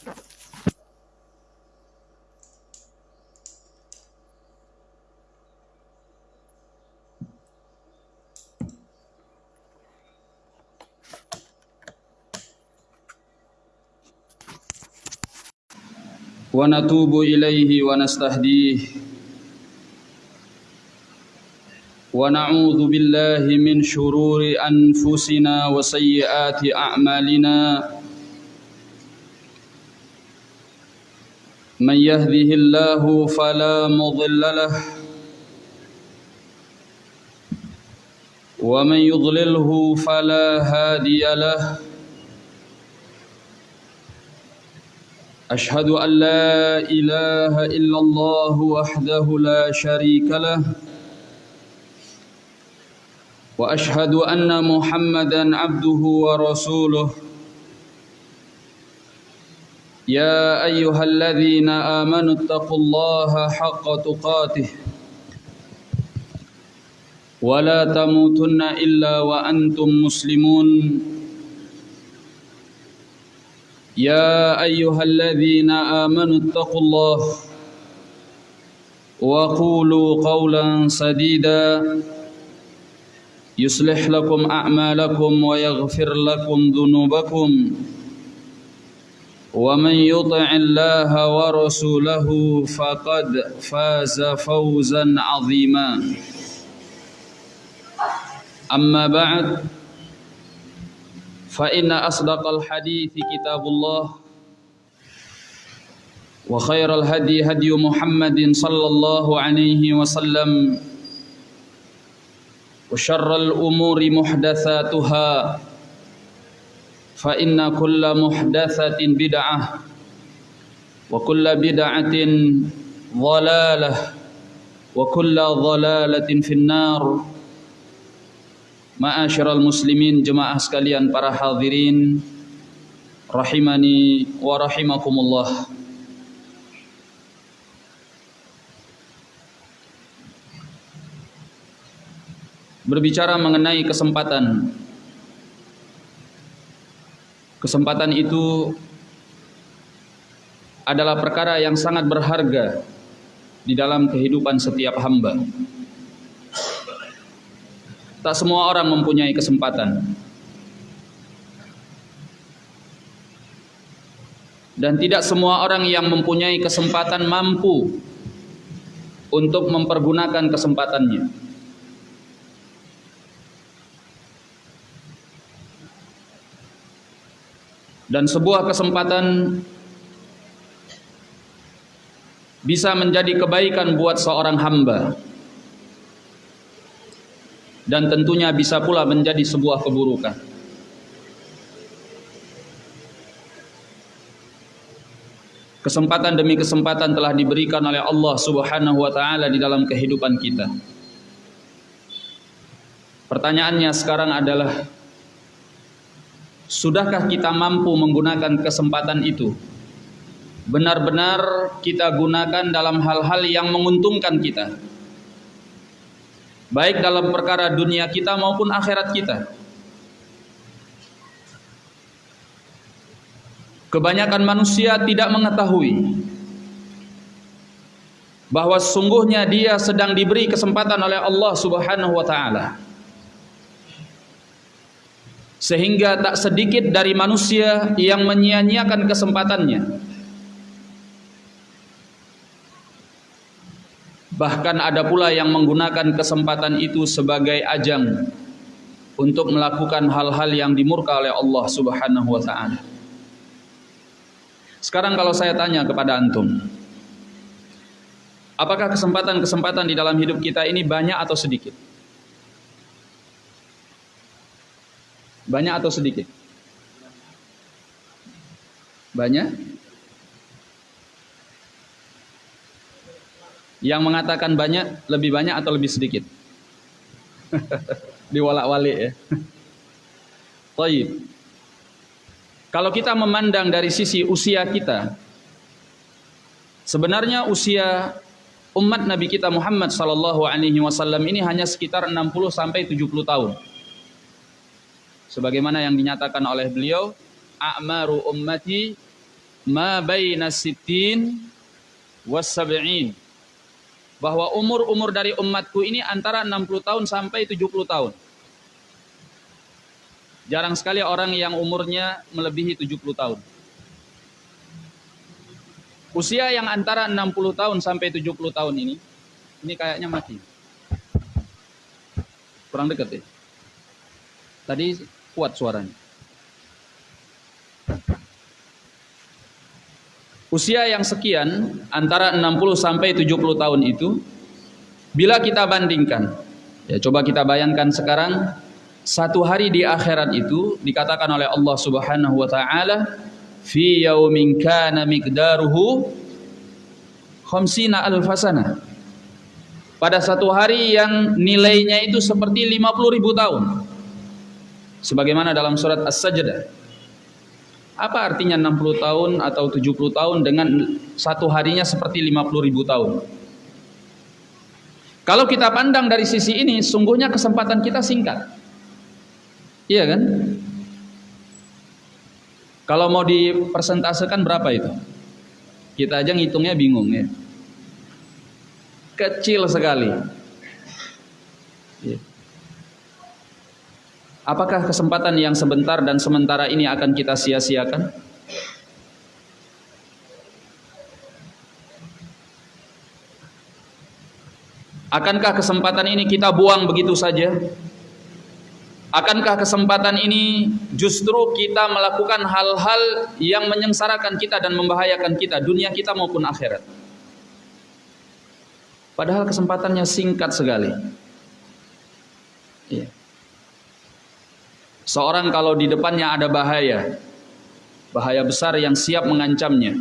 ونتوب إليه ونستهديه. ونعوذ بالله من شرور أنفسنا وسيئات أعمالنا. من يهده الله فلا مضل له ومن يضلله فلا هادي له أشهد أن لا إله إلا الله وحده لا شريك له وأشهد أن محمدا عبده ورسوله يا أيها الذين آمنوا اتقوا الله حق تقاته ولا تموتن إلا وأنتم مسلمون. يا أيها الذين آمنوا اتقوا الله وقولوا قولا سديدا. يصلح لكم أعمالكم ويغفر لكم ذنوبكم. ومن يطع الله ورسوله فقد فاز فوزا عظيما. أما بعد فإن أصدق الحديث كتاب الله وخير الهدي هدي محمد صلى الله عليه وسلم وشر الأمور محدثاتها. فإن كل محدثة بدعة وكل بدعة ضلالة وكل ضلالة في النار Ma'asyiral muslimin jemaah sekalian para hadirin rahimani wa rahimakumullah. Berbicara mengenai kesempatan Kesempatan itu adalah perkara yang sangat berharga di dalam kehidupan setiap hamba. Tak semua orang mempunyai kesempatan. Dan tidak semua orang yang mempunyai kesempatan mampu untuk mempergunakan kesempatannya. Dan sebuah kesempatan bisa menjadi kebaikan buat seorang hamba dan tentunya bisa pula menjadi sebuah keburukan. Kesempatan demi kesempatan telah diberikan oleh Allah Subhanahu wa taala di dalam kehidupan kita. Pertanyaannya sekarang adalah sudahkah kita mampu menggunakan kesempatan itu? Benar-benar kita gunakan dalam hal-hal yang menguntungkan kita baik dalam perkara dunia kita maupun akhirat kita. Kebanyakan manusia tidak mengetahui bahwa sungguhnya dia sedang diberi kesempatan oleh Allah Subhanahu wa taala. Sehingga tak sedikit dari manusia yang menyia-nyiakan kesempatannya. Bahkan ada pula yang menggunakan kesempatan itu sebagai ajang untuk melakukan hal-hal yang dimurka oleh Allah Subhanahu wa taala. Sekarang kalau saya tanya kepada antum, apakah kesempatan-kesempatan di dalam hidup kita ini banyak atau sedikit? Banyak atau sedikit? Banyak? Yang mengatakan banyak, lebih banyak atau lebih sedikit? Diwalak-walik ya. Taib. Kalau kita memandang dari sisi usia kita, sebenarnya usia umat Nabi kita Muhammad sallallahu alaihi wasallam ini hanya sekitar 60 sampai 70 tahun. Sebagaimana yang dinyatakan oleh beliau, a'maru ummati ma baina sittin was sab'in bahwa umur-umur dari umatku ini antara 60 tahun sampai 70 tahun. Jarang sekali orang yang umurnya melebihi 70 tahun. Usia yang antara 60 tahun sampai 70 tahun ini, ini kayaknya mati. Kurang dekat ya. Tadi kuat suaranya. Usia yang sekian antara 60 sampai 70 tahun itu bila kita bandingkan ya coba kita bayangkan sekarang satu hari di akhirat itu dikatakan oleh Allah Subhanahu wa taala fi yaumin kana miqdaruhu khamsina alfasana pada satu hari yang nilainya itu seperti 50 ribu tahun sebagaimana dalam surat As-Sajdah apa artinya 60 tahun atau 70 tahun dengan satu harinya seperti 50 ribu tahun? Kalau kita pandang dari sisi ini, sungguhnya kesempatan kita singkat. Iya kan? Kalau mau dipersentasekan berapa itu? Kita aja ngitungnya bingung ya. Kecil sekali. Ya. Apakah kesempatan yang sebentar dan sementara ini akan kita sia-siakan? Akankah kesempatan ini kita buang begitu saja? Akankah kesempatan ini justru kita melakukan hal-hal yang menyengsarakan kita dan membahayakan kita, dunia kita maupun akhirat? Padahal kesempatannya singkat sekali. Seorang kalau di depannya ada bahaya, bahaya besar yang siap mengancamnya,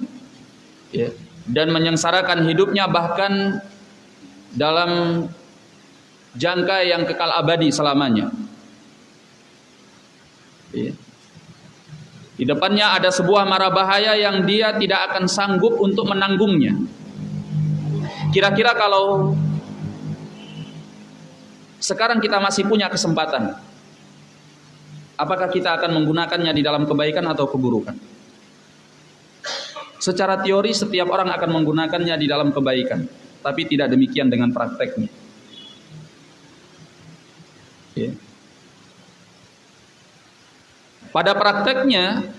ya, dan menyengsarakan hidupnya bahkan dalam jangka yang kekal abadi selamanya. Ya. Di depannya ada sebuah mara bahaya yang dia tidak akan sanggup untuk menanggungnya. Kira-kira kalau sekarang kita masih punya kesempatan apakah kita akan menggunakannya di dalam kebaikan atau keburukan? Secara teori setiap orang akan menggunakannya di dalam kebaikan, tapi tidak demikian dengan prakteknya. Ya. Pada prakteknya,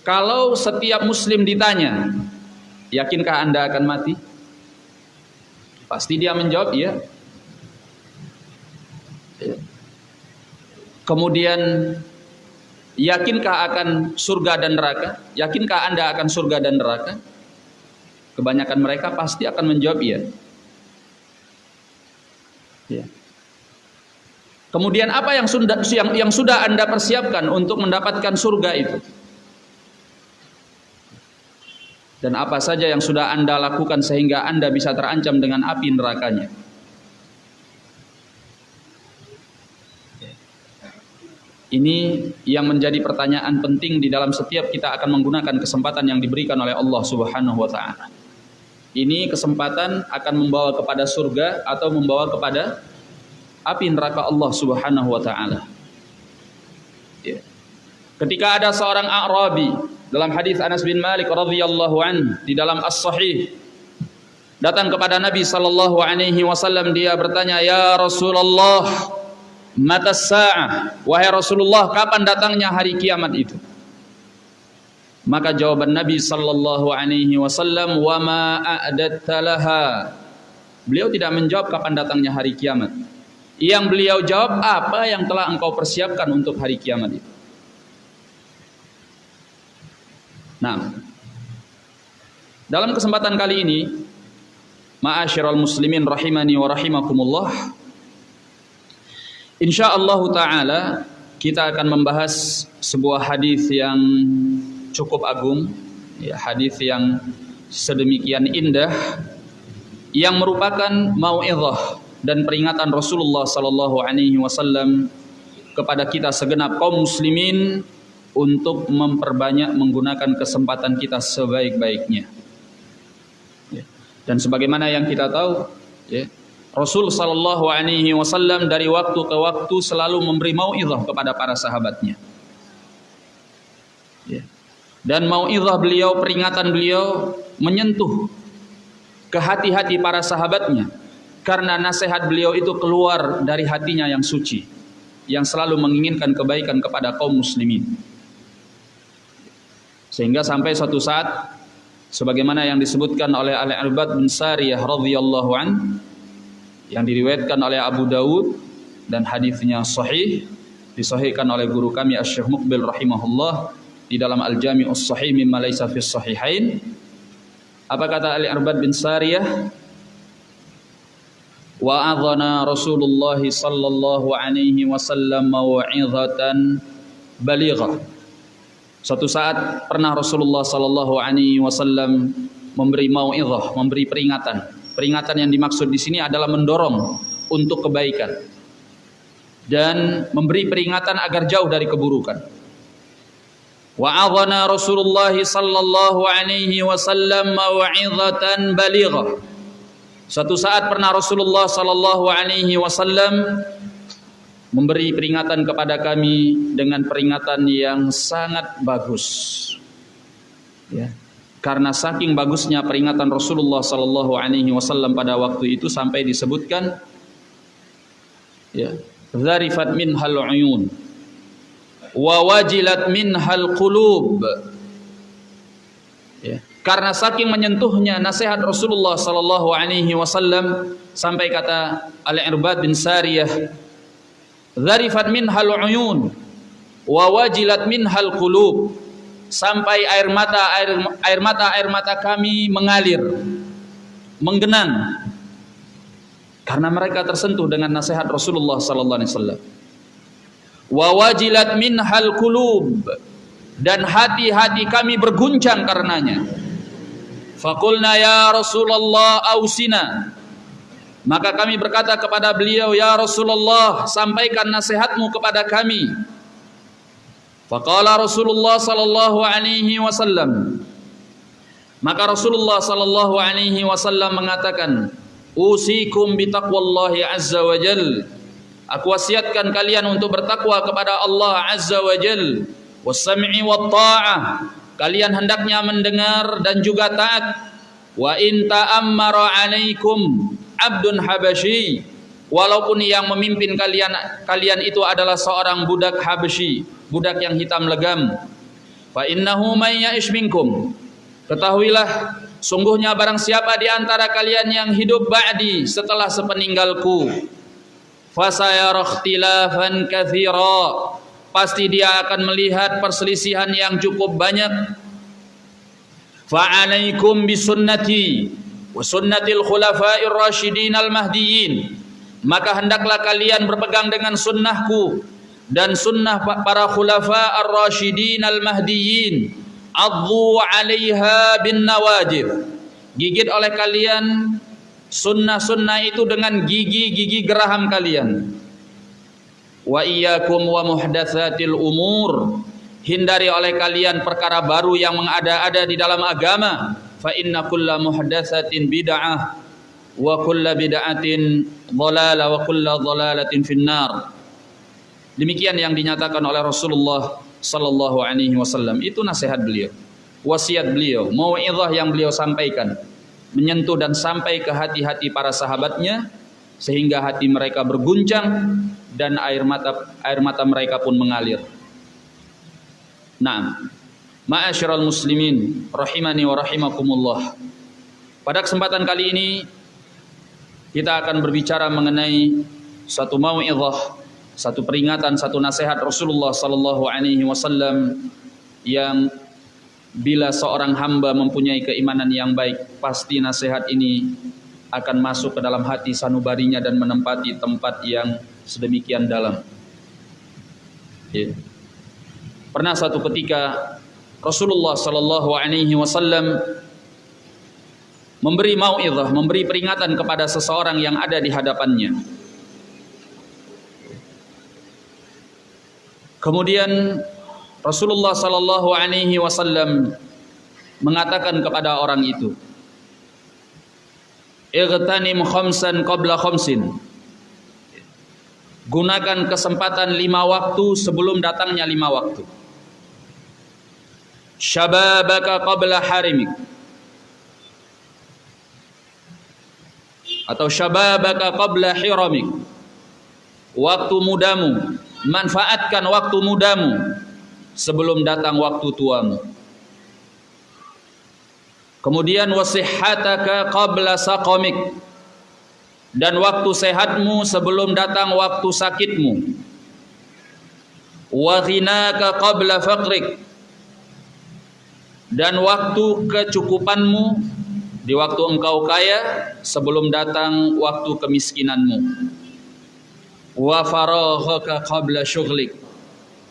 kalau setiap muslim ditanya, yakinkah Anda akan mati? Pasti dia menjawab, iya. Ya. Kemudian yakinkah akan surga dan neraka? Yakinkah Anda akan surga dan neraka? Kebanyakan mereka pasti akan menjawab iya. Ya. Kemudian apa yang sudah yang, yang sudah Anda persiapkan untuk mendapatkan surga itu? Dan apa saja yang sudah Anda lakukan sehingga Anda bisa terancam dengan api nerakanya? Ini yang menjadi pertanyaan penting di dalam setiap kita akan menggunakan kesempatan yang diberikan oleh Allah Subhanahu wa taala. Ini kesempatan akan membawa kepada surga atau membawa kepada api neraka Allah Subhanahu wa taala. Ya. Ketika ada seorang Arabi dalam hadis Anas bin Malik radhiyallahu an di dalam As-Sahih datang kepada Nabi sallallahu alaihi wasallam dia bertanya ya Rasulullah mata sa'ah wahai Rasulullah kapan datangnya hari kiamat itu? Maka jawaban Nabi sallallahu alaihi wasallam wa ma a'datta beliau tidak menjawab kapan datangnya hari kiamat. Yang beliau jawab apa yang telah engkau persiapkan untuk hari kiamat itu? Nah dalam kesempatan kali ini ma'asyiral muslimin rahimani wa rahimakumullah Insyaallah taala kita akan membahas sebuah hadis yang cukup agung, ya, hadis yang sedemikian indah yang merupakan mau'izah dan peringatan Rasulullah sallallahu alaihi wasallam kepada kita segenap kaum muslimin untuk memperbanyak menggunakan kesempatan kita sebaik-baiknya. Ya. Dan sebagaimana yang kita tahu, ya, Rasul sallallahu alaihi wasallam dari waktu ke waktu selalu memberi mauizah kepada para sahabatnya. Ya. dan mau'izah beliau, peringatan beliau menyentuh ke hati-hati para sahabatnya karena nasihat beliau itu keluar dari hatinya yang suci yang selalu menginginkan kebaikan kepada kaum muslimin sehingga sampai suatu saat sebagaimana yang disebutkan oleh Al-Irbad bin Sariyah radhiyallahu an yang diriwayatkan oleh Abu Dawud dan hadisnya sahih disahihkan oleh guru kami Asy-Syaikh Muqbil rahimahullah di dalam Al-Jami'us Sahih mimma laisa fis sahihain. Apa kata Ali Arbad bin Sariyah? Wa adhana Rasulullah sallallahu alaihi wasallam mau'izatan balighah. Suatu saat pernah Rasulullah sallallahu alaihi wasallam memberi mau'izah, memberi peringatan. Peringatan yang dimaksud di sini adalah mendorong untuk kebaikan dan memberi peringatan agar jauh dari keburukan. Wa'adhana Rasulullah sallallahu alaihi wasallam mau'izatan balighah. Suatu saat pernah Rasulullah sallallahu alaihi wasallam memberi peringatan kepada kami dengan peringatan yang sangat bagus. Ya. Karena saking bagusnya peringatan Rasulullah sallallahu alaihi wasallam pada waktu itu sampai disebutkan ya, zarifat minhal uyun wa wajilat minhal qulub ya. karena saking menyentuhnya nasihat Rasulullah sallallahu alaihi wasallam sampai kata Al-Irbad bin Sariyah zarifat minhal uyun wa wajilat minhal qulub sampai air mata air air mata air mata kami mengalir menggenang. Karena mereka tersentuh dengan nasihat Rasulullah sallallahu alaihi wasallam. Wa wajilat minhal kulub dan hati-hati kami berguncang karenanya. Fakulna ya Rasulullah ausina. Maka kami berkata kepada beliau ya Rasulullah sampaikan nasihatmu kepada kami Faqala Rasulullah sallallahu alaihi wasallam maka Rasulullah sallallahu alaihi wasallam mengatakan usikum bitaqwallahi azza wa jalla Aku wasiatkan kalian untuk bertakwa kepada Allah Azza wa Jal. Wassam'i wa ta'ah. Kalian hendaknya mendengar dan juga taat. Wa in ta'ammara alaikum abdun habasyi. Walaupun yang memimpin kalian kalian itu adalah seorang budak Habasyi, budak yang hitam legam. Fa innahu may. Ketahuilah sungguhnya barang siapa di antara kalian yang hidup ba'di setelah sepeninggalku fasayara ikhtilafan katsira pasti dia akan melihat perselisihan yang cukup banyak fa'alaikum bisunnati wa sunnatil khulafa'ir rasyidin al mahdiyyin maka hendaklah kalian berpegang dengan sunnahku dan sunnah para khulafa ar-rasyidin al mahdiyyin addu 'alaiha bin nawajib gigit oleh kalian sunnah-sunnah itu dengan gigi-gigi geraham kalian. Wa iyyakum wa muhdatsatil umur. Hindari oleh kalian perkara baru yang mengada-ada di dalam agama. Fa inna kulla muhdatsatin bid'ah wa kulla bid'atin dhalalah wa kulla dhalalatin finnar demikian yang dinyatakan oleh Rasulullah sallallahu alaihi wasallam itu nasihat beliau wasiat beliau mau'izah yang beliau sampaikan menyentuh dan sampai ke hati-hati para sahabatnya sehingga hati mereka berguncang dan air mata air mata mereka pun mengalir. Nah, ma'asyiral muslimin rahimani wa rahimakumullah. Pada kesempatan kali ini kita akan berbicara mengenai satu mau'izah, satu peringatan, satu nasihat Rasulullah sallallahu alaihi wasallam yang bila seorang hamba mempunyai keimanan yang baik, pasti nasihat ini akan masuk ke dalam hati sanubarinya dan menempati tempat yang sedemikian dalam. Ya. Pernah satu ketika Rasulullah Sallallahu Alaihi Wasallam memberi mau'izah, memberi peringatan kepada seseorang yang ada di hadapannya. Kemudian Rasulullah sallallahu alaihi wasallam mengatakan kepada orang itu Igtanim khamsan qabla khamsin. Gunakan kesempatan lima waktu sebelum datangnya lima waktu. Syababaka qabla harimik atau syababaka qabla hiramik. Waktu mudamu manfaatkan waktu mudamu sebelum datang waktu tuamu. Kemudian wasihhataka qabla saqamik. Dan waktu sehatmu sebelum datang waktu sakitmu. Wa ghinaka qabla faqrik. Dan waktu kecukupanmu di waktu engkau kaya sebelum datang waktu kemiskinanmu. Wa faraghaka qabla syughlik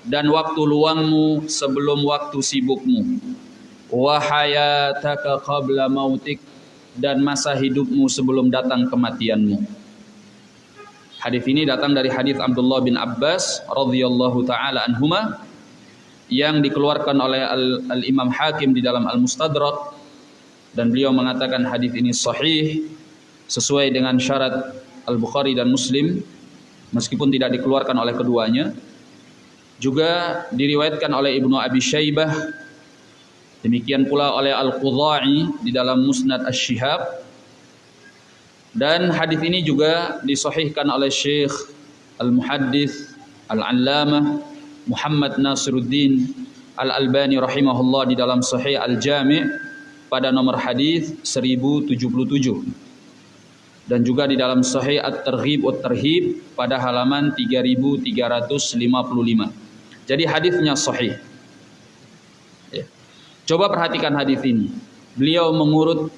dan waktu luangmu sebelum waktu sibukmu. Wa hayataka qabla mautik. Dan masa hidupmu sebelum datang kematianmu. Hadis ini datang dari hadis Abdullah bin Abbas radhiyallahu taala anhuma yang dikeluarkan oleh Al-Imam Hakim di dalam Al-Mustadrak dan beliau mengatakan hadis ini sahih sesuai dengan syarat Al-Bukhari dan Muslim meskipun tidak dikeluarkan oleh keduanya. Juga diriwayatkan oleh Ibnu Abi Syaibah demikian pula oleh Al-Qudha'i di dalam Musnad Asy-Syihab dan hadis ini juga disahihkan oleh Syekh Al-Muhaddits Al-Allamah Muhammad Nasiruddin Al-Albani rahimahullah di dalam Sahih Al-Jami' pada nomor hadis 1077 dan juga di dalam Sahih At-Targhib At-Tarhib pada halaman 3355. Jadi hadisnya sahih. Ya. Coba perhatikan hadis ini. Beliau mengurut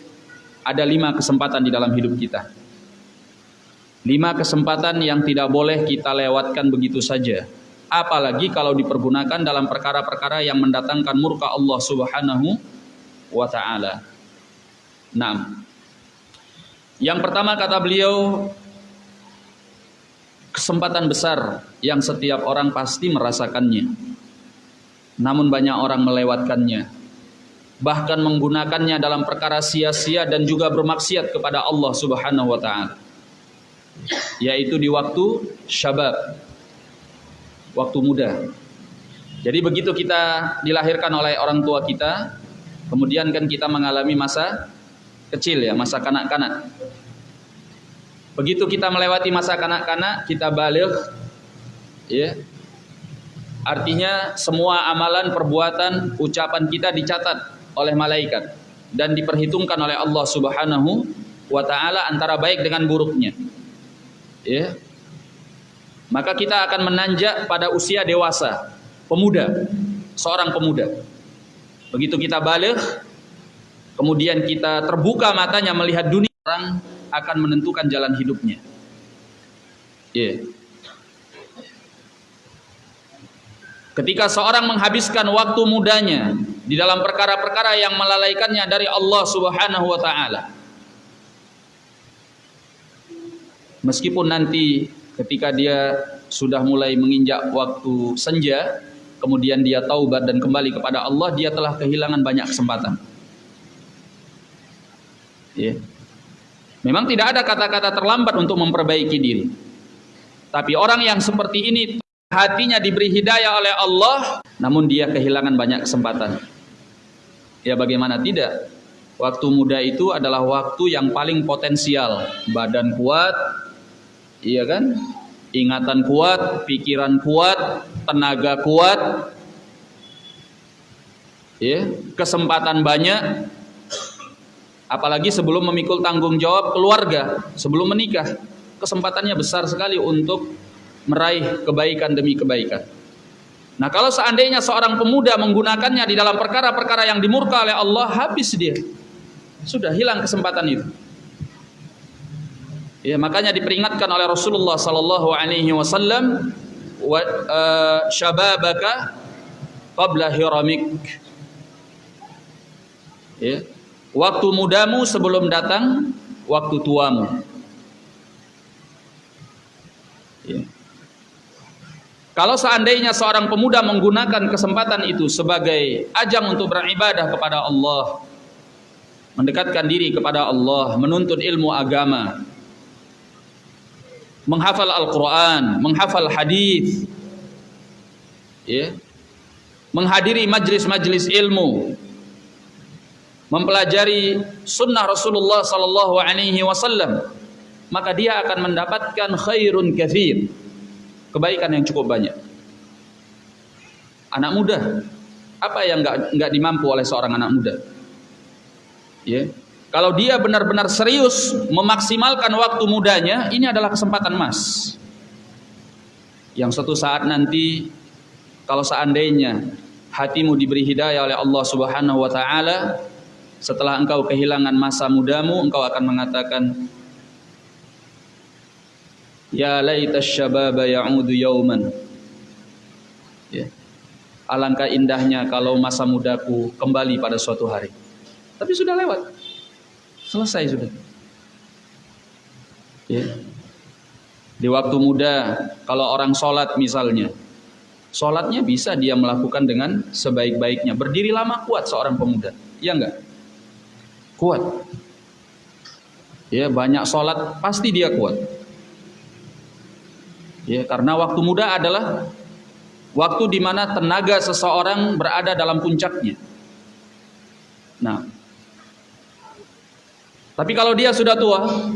ada lima kesempatan di dalam hidup kita. Lima kesempatan yang tidak boleh kita lewatkan begitu saja. Apalagi kalau dipergunakan dalam perkara-perkara yang mendatangkan murka Allah Subhanahu wa taala. Nah, yang pertama kata beliau kesempatan besar yang setiap orang pasti merasakannya. Namun banyak orang melewatkannya. Bahkan menggunakannya dalam perkara sia-sia dan juga bermaksiat kepada Allah Subhanahu wa taala. Yaitu di waktu syabab. Waktu muda. Jadi begitu kita dilahirkan oleh orang tua kita, Kemudian kan kita mengalami masa kecil ya, masa kanak-kanak. Begitu kita melewati masa kanak-kanak, kita balik ya. Artinya semua amalan, perbuatan, ucapan kita dicatat oleh malaikat dan diperhitungkan oleh Allah Subhanahu wa taala antara baik dengan buruknya. Ya. Maka kita akan menanjak pada usia dewasa, pemuda, seorang pemuda. Begitu kita balik, kemudian kita terbuka matanya melihat dunia, orang akan menentukan jalan hidupnya. Yeah. Ketika seorang menghabiskan waktu mudanya di dalam perkara-perkara yang melalaikannya dari Allah Subhanahu wa taala. Meskipun nanti ketika dia sudah mulai menginjak waktu senja, kemudian dia taubat dan kembali kepada Allah, dia telah kehilangan banyak kesempatan. Ya. Memang tidak ada kata-kata terlambat untuk memperbaiki diri. Tapi orang yang seperti ini hatinya diberi hidayah oleh Allah, namun dia kehilangan banyak kesempatan. Ya bagaimana tidak? Waktu muda itu adalah waktu yang paling potensial. Badan kuat, iya kan? ingatan kuat, pikiran kuat, tenaga kuat, ya, kesempatan banyak, apalagi sebelum memikul tanggung jawab keluarga, sebelum menikah, kesempatannya besar sekali untuk meraih kebaikan demi kebaikan. Nah kalau seandainya seorang pemuda menggunakannya di dalam perkara-perkara yang dimurka oleh Allah, habis dia. Sudah hilang kesempatan itu. Ya, makanya diperingatkan oleh Rasulullah sallallahu alaihi wasallam wa uh, syababaka qabla hiramik. Ya. Waktu mudamu sebelum datang waktu tuamu. Ya. Kalau seandainya seorang pemuda menggunakan kesempatan itu sebagai ajang untuk beribadah kepada Allah, mendekatkan diri kepada Allah, menuntut ilmu agama, menghafal Al-Quran, menghafal hadis, ya. menghadiri majlis-majlis ilmu, mempelajari sunnah Rasulullah sallallahu alaihi wasallam, maka dia akan mendapatkan khairun kathir. Kebaikan yang cukup banyak. Anak muda, apa yang enggak enggak dimampu oleh seorang anak muda? Ya. Kalau dia benar-benar serius memaksimalkan waktu mudanya, ini adalah kesempatan emas. Yang suatu saat nanti kalau seandainya hatimu diberi hidayah oleh Allah Subhanahu wa taala, setelah engkau kehilangan masa mudamu, engkau akan mengatakan Ya laita syababa ya'udu yauman. Ya. Alangkah indahnya kalau masa mudaku kembali pada suatu hari. Tapi sudah lewat. Selesai sudah. Ya. Di waktu muda, kalau orang sholat misalnya, sholatnya bisa dia melakukan dengan sebaik-baiknya. Berdiri lama kuat seorang pemuda, ya enggak? Kuat. Ya banyak sholat pasti dia kuat. Ya, karena waktu muda adalah waktu di mana tenaga seseorang berada dalam puncaknya. Nah, tapi kalau dia sudah tua,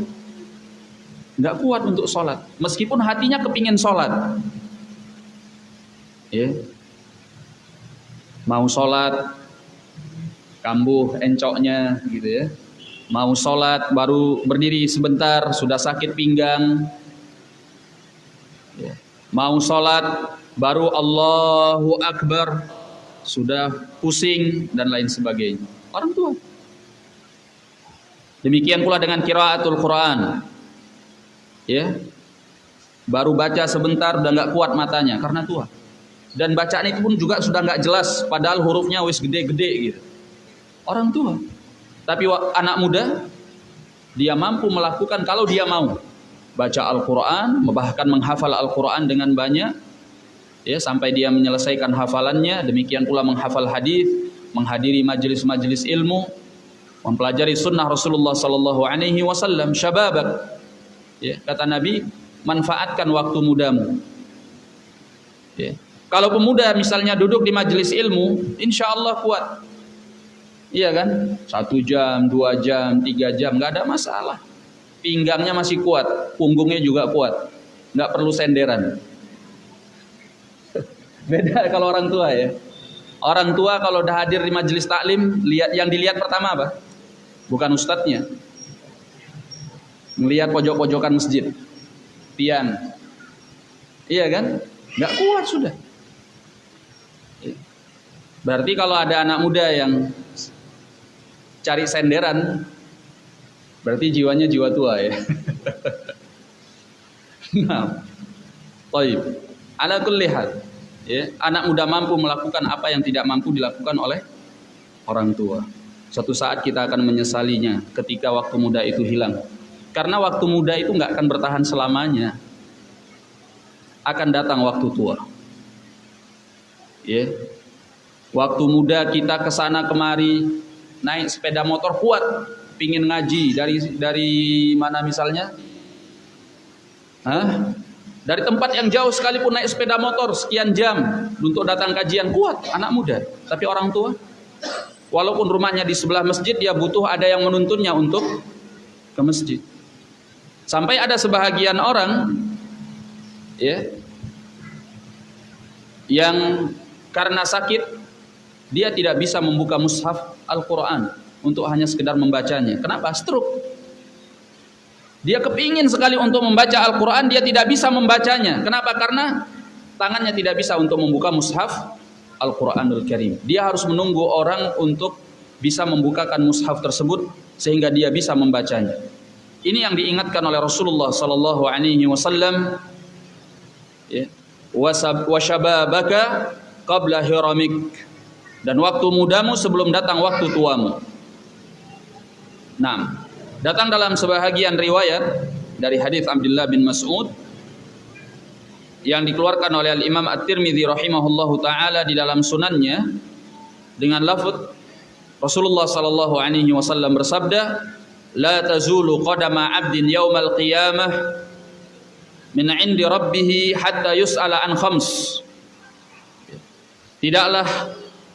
nggak kuat untuk sholat, meskipun hatinya kepingin sholat, ya, mau sholat, kambuh encoknya, gitu ya, mau sholat baru berdiri sebentar sudah sakit pinggang, Ya. Mau sholat baru Allahu Akbar sudah pusing dan lain sebagainya. Orang tua. Demikian pula dengan kiraatul Quran. Ya. Baru baca sebentar udah nggak kuat matanya karena tua. Dan bacaan itu pun juga sudah nggak jelas padahal hurufnya wis gede-gede gitu. Orang tua. Tapi anak muda dia mampu melakukan kalau dia mau baca Al-Quran, bahkan menghafal Al-Quran dengan banyak, ya sampai dia menyelesaikan hafalannya. Demikian pula menghafal hadis, menghadiri majelis-majelis ilmu, mempelajari sunnah Rasulullah Sallallahu Alaihi Wasallam. Syababak, ya, kata Nabi, manfaatkan waktu mudamu. Ya. Kalau pemuda misalnya duduk di majelis ilmu, insya Allah kuat. Iya kan? Satu jam, dua jam, tiga jam, nggak ada masalah pinggangnya masih kuat, punggungnya juga kuat, nggak perlu senderan. Beda kalau orang tua ya. Orang tua kalau udah hadir di majelis taklim, lihat yang dilihat pertama apa? Bukan ustadznya. Melihat pojok-pojokan masjid. Pian. Iya kan? Nggak kuat sudah. Berarti kalau ada anak muda yang cari senderan, Berarti jiwanya jiwa tua ya. nah, kulli hal. Ya, anak muda mampu melakukan apa yang tidak mampu dilakukan oleh orang tua. Suatu saat kita akan menyesalinya ketika waktu muda itu hilang. Karena waktu muda itu nggak akan bertahan selamanya. Akan datang waktu tua. Ya. Waktu muda kita ke sana kemari naik sepeda motor kuat, pingin ngaji dari dari mana misalnya? Hah? Dari tempat yang jauh sekalipun naik sepeda motor sekian jam untuk datang kajian kuat anak muda. Tapi orang tua, walaupun rumahnya di sebelah masjid, dia butuh ada yang menuntunnya untuk ke masjid. Sampai ada sebahagian orang, ya, yang karena sakit dia tidak bisa membuka mushaf Al-Quran untuk hanya sekedar membacanya. Kenapa? Stroke. Dia kepingin sekali untuk membaca Al-Quran, dia tidak bisa membacanya. Kenapa? Karena tangannya tidak bisa untuk membuka mushaf Al-Quranul Karim. Dia harus menunggu orang untuk bisa membukakan mushaf tersebut sehingga dia bisa membacanya. Ini yang diingatkan oleh Rasulullah sallallahu alaihi wasallam ya. Washababaka qabla hiramik dan waktu mudamu sebelum datang waktu tuamu. Nah, datang dalam sebahagian riwayat dari hadis Abdullah bin Mas'ud yang dikeluarkan oleh Al Imam At-Tirmidzi rahimahullahu taala di dalam sunannya dengan lafaz Rasulullah sallallahu alaihi wasallam bersabda la tazulu qadama 'abdin yaumal qiyamah min 'indi rabbih hatta yus'ala an khams Tidaklah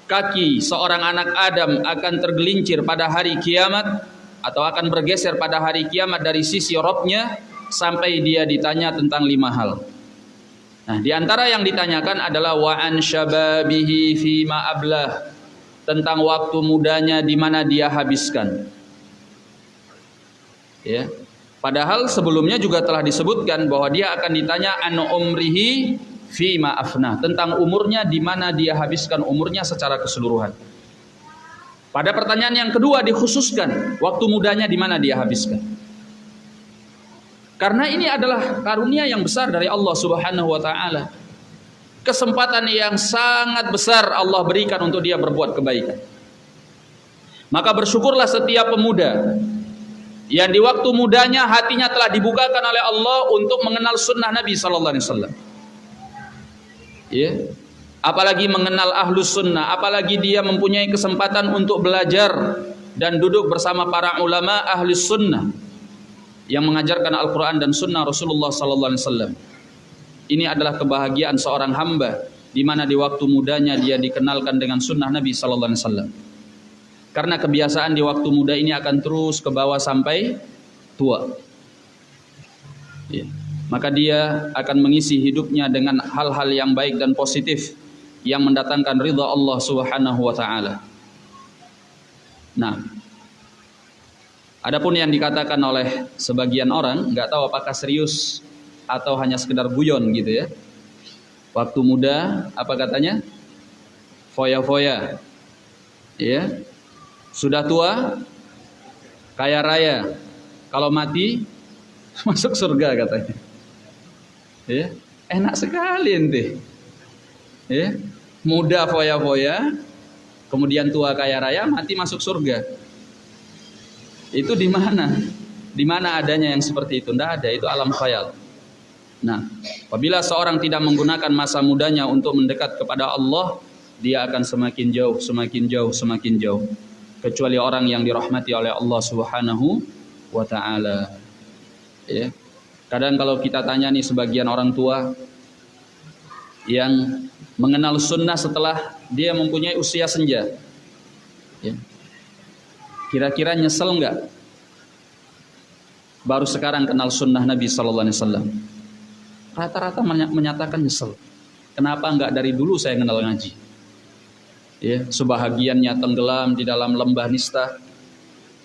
kaki seorang anak Adam akan tergelincir pada hari kiamat atau akan bergeser pada hari kiamat dari sisi Robnya sampai dia ditanya tentang lima hal. Nah, di antara yang ditanyakan adalah wa an syababihi fi ma ablah tentang waktu mudanya di mana dia habiskan. Ya. Padahal sebelumnya juga telah disebutkan bahwa dia akan ditanya an umrihi fi ma afna tentang umurnya di mana dia habiskan umurnya secara keseluruhan. Pada pertanyaan yang kedua dikhususkan waktu mudanya di mana dia habiskan. Karena ini adalah karunia yang besar dari Allah Subhanahu wa taala. Kesempatan yang sangat besar Allah berikan untuk dia berbuat kebaikan. Maka bersyukurlah setiap pemuda yang di waktu mudanya hatinya telah dibukakan oleh Allah untuk mengenal sunnah Nabi sallallahu alaihi wasallam. Ya. Apalagi mengenal ahlus sunnah, apalagi dia mempunyai kesempatan untuk belajar dan duduk bersama para ulama ahlus sunnah yang mengajarkan Al-Quran dan Sunnah Rasulullah Sallallahu Alaihi Wasallam. Ini adalah kebahagiaan seorang hamba di mana di waktu mudanya dia dikenalkan dengan Sunnah Nabi Sallallahu Alaihi Wasallam. Karena kebiasaan di waktu muda ini akan terus ke bawah sampai tua. Ya. Maka dia akan mengisi hidupnya dengan hal-hal yang baik dan positif yang mendatangkan ridha Allah Subhanahu wa taala. Nah, Adapun yang dikatakan oleh sebagian orang nggak tahu apakah serius atau hanya sekedar guyon gitu ya. Waktu muda apa katanya? Foya-foya. Ya. Sudah tua kaya raya. Kalau mati masuk surga katanya. Ya. Enak sekali ente. Ya. Muda foya-foya, kemudian tua kaya raya, mati masuk surga. Itu di mana? Di mana adanya yang seperti itu? Tidak ada, itu alam khayal. Nah, apabila seorang tidak menggunakan masa mudanya untuk mendekat kepada Allah, dia akan semakin jauh, semakin jauh, semakin jauh. Kecuali orang yang dirahmati oleh Allah Subhanahu wa taala. Ya. Kadang kalau kita tanya nih sebagian orang tua yang mengenal sunnah setelah dia mempunyai usia senja. Kira-kira nyesel nggak? Baru sekarang kenal sunnah Nabi Sallallahu Alaihi Wasallam. Rata-rata menyatakan nyesel. Kenapa nggak dari dulu saya kenal ngaji? Ya, sebahagiannya tenggelam di dalam lembah nista,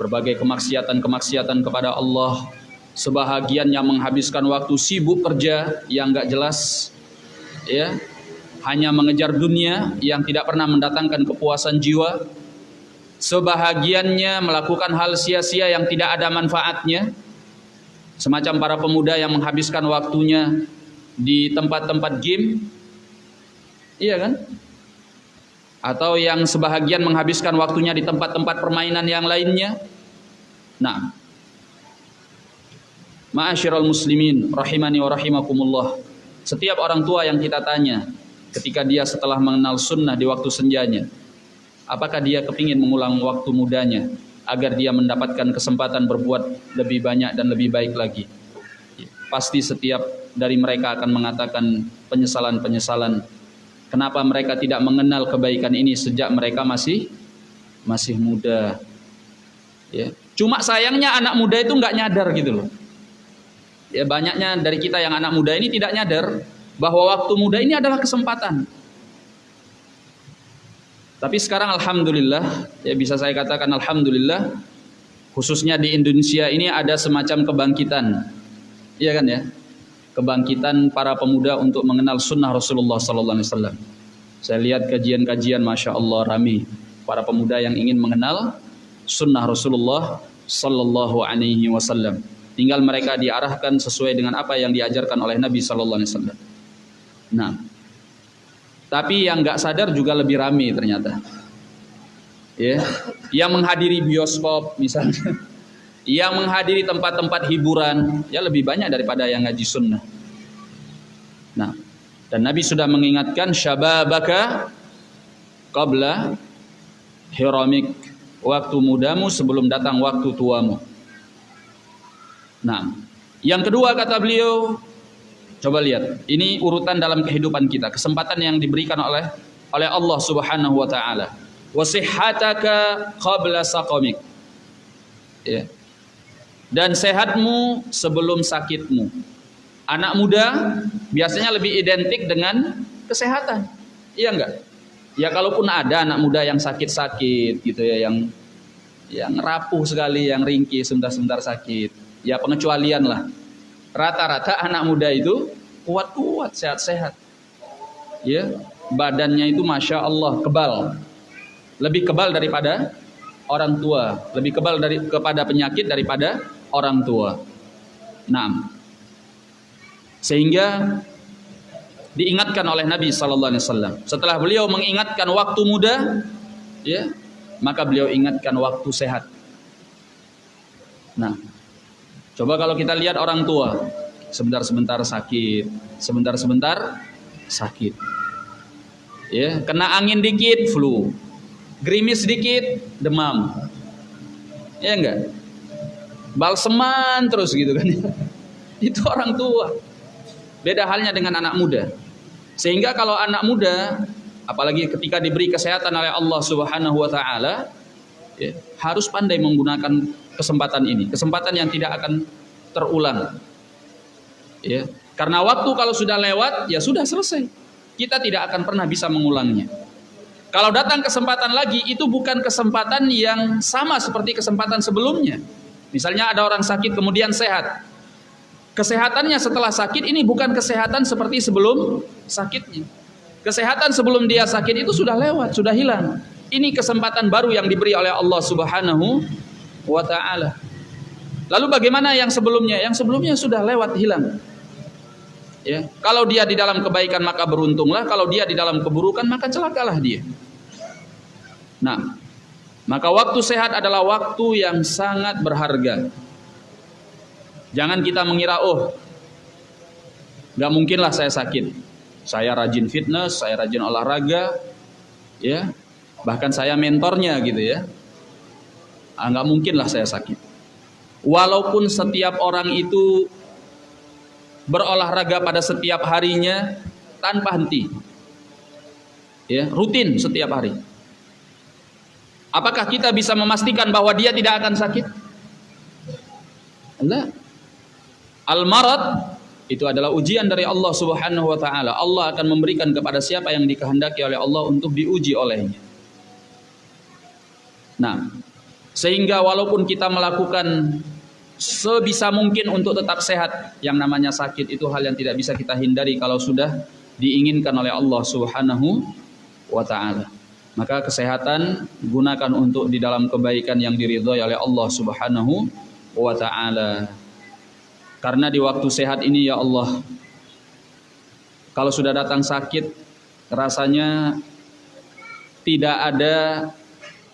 berbagai kemaksiatan-kemaksiatan kepada Allah, sebahagiannya menghabiskan waktu sibuk kerja yang nggak jelas, ya, hanya mengejar dunia yang tidak pernah mendatangkan kepuasan jiwa, sebahagiannya melakukan hal sia-sia yang tidak ada manfaatnya. Semacam para pemuda yang menghabiskan waktunya di tempat-tempat game. Iya kan? Atau yang sebahagian menghabiskan waktunya di tempat-tempat permainan yang lainnya. Nah. Ma'asyiral muslimin rahimani wa rahimakumullah. Setiap orang tua yang kita tanya ketika dia setelah mengenal sunnah di waktu senjanya Apakah dia kepingin mengulang waktu mudanya agar dia mendapatkan kesempatan berbuat lebih banyak dan lebih baik lagi? Pasti setiap dari mereka akan mengatakan penyesalan-penyesalan. Kenapa mereka tidak mengenal kebaikan ini sejak mereka masih masih muda? Ya. Cuma sayangnya anak muda itu nggak nyadar gitu loh. Ya banyaknya dari kita yang anak muda ini tidak nyadar bahwa waktu muda ini adalah kesempatan. Tapi sekarang alhamdulillah ya bisa saya katakan alhamdulillah khususnya di Indonesia ini ada semacam kebangkitan. Iya kan ya? Kebangkitan para pemuda untuk mengenal sunnah Rasulullah sallallahu alaihi wasallam. Saya lihat kajian-kajian Masya Allah rami para pemuda yang ingin mengenal sunnah Rasulullah sallallahu alaihi wasallam. Tinggal mereka diarahkan sesuai dengan apa yang diajarkan oleh Nabi sallallahu alaihi wasallam. Nah, tapi yang nggak sadar juga lebih rame ternyata. Ya, yang menghadiri bioskop misalnya, yang menghadiri tempat-tempat hiburan ya lebih banyak daripada yang ngaji sunnah. Nah, dan Nabi sudah mengingatkan syababaka qabla hiramik waktu mudamu sebelum datang waktu tuamu. Nah, yang kedua kata beliau Coba lihat, ini urutan dalam kehidupan kita, kesempatan yang diberikan oleh oleh Allah Subhanahu wa taala. Wasihhataka qabla saqamik. Ya. Dan sehatmu sebelum sakitmu. Anak muda biasanya lebih identik dengan kesehatan. Iya enggak? Ya kalaupun ada anak muda yang sakit-sakit gitu ya yang yang rapuh sekali, yang ringkih sebentar-sebentar sakit. Ya pengecualian lah. Rata-rata anak muda itu kuat-kuat, sehat-sehat. Ya, badannya itu masya Allah kebal, lebih kebal daripada orang tua, lebih kebal dari kepada penyakit daripada orang tua. Nah, sehingga diingatkan oleh Nabi Sallallahu Alaihi Wasallam. Setelah beliau mengingatkan waktu muda, ya, maka beliau ingatkan waktu sehat. Nah, coba kalau kita lihat orang tua, sebentar-sebentar sakit, sebentar-sebentar sakit. Ya, kena angin dikit flu. Gerimis dikit demam. Ya enggak? Balseman terus gitu kan. Itu orang tua. Beda halnya dengan anak muda. Sehingga kalau anak muda apalagi ketika diberi kesehatan oleh Allah Subhanahu wa taala ya, harus pandai menggunakan kesempatan ini, kesempatan yang tidak akan terulang. Ya, karena waktu kalau sudah lewat ya sudah selesai. Kita tidak akan pernah bisa mengulangnya. Kalau datang kesempatan lagi itu bukan kesempatan yang sama seperti kesempatan sebelumnya. Misalnya ada orang sakit kemudian sehat. Kesehatannya setelah sakit ini bukan kesehatan seperti sebelum sakitnya. Kesehatan sebelum dia sakit itu sudah lewat, sudah hilang. Ini kesempatan baru yang diberi oleh Allah Subhanahu wa taala. Lalu bagaimana yang sebelumnya? Yang sebelumnya sudah lewat hilang. Ya, kalau dia di dalam kebaikan maka beruntunglah, kalau dia di dalam keburukan maka celakalah dia. Nah, maka waktu sehat adalah waktu yang sangat berharga. Jangan kita mengira, oh, nggak mungkinlah saya sakit. Saya rajin fitness, saya rajin olahraga, ya, bahkan saya mentornya gitu ya. Ah, nggak mungkinlah saya sakit. Walaupun setiap orang itu berolahraga pada setiap harinya tanpa henti. Ya, rutin setiap hari. Apakah kita bisa memastikan bahwa dia tidak akan sakit? Enggak. Al-marad itu adalah ujian dari Allah Subhanahu wa taala. Allah akan memberikan kepada siapa yang dikehendaki oleh Allah untuk diuji olehnya. Nah, sehingga walaupun kita melakukan sebisa mungkin untuk tetap sehat. Yang namanya sakit itu hal yang tidak bisa kita hindari kalau sudah diinginkan oleh Allah Subhanahu wa taala. Maka kesehatan gunakan untuk di dalam kebaikan yang diridhoi oleh Allah Subhanahu wa taala. Karena di waktu sehat ini ya Allah kalau sudah datang sakit rasanya tidak ada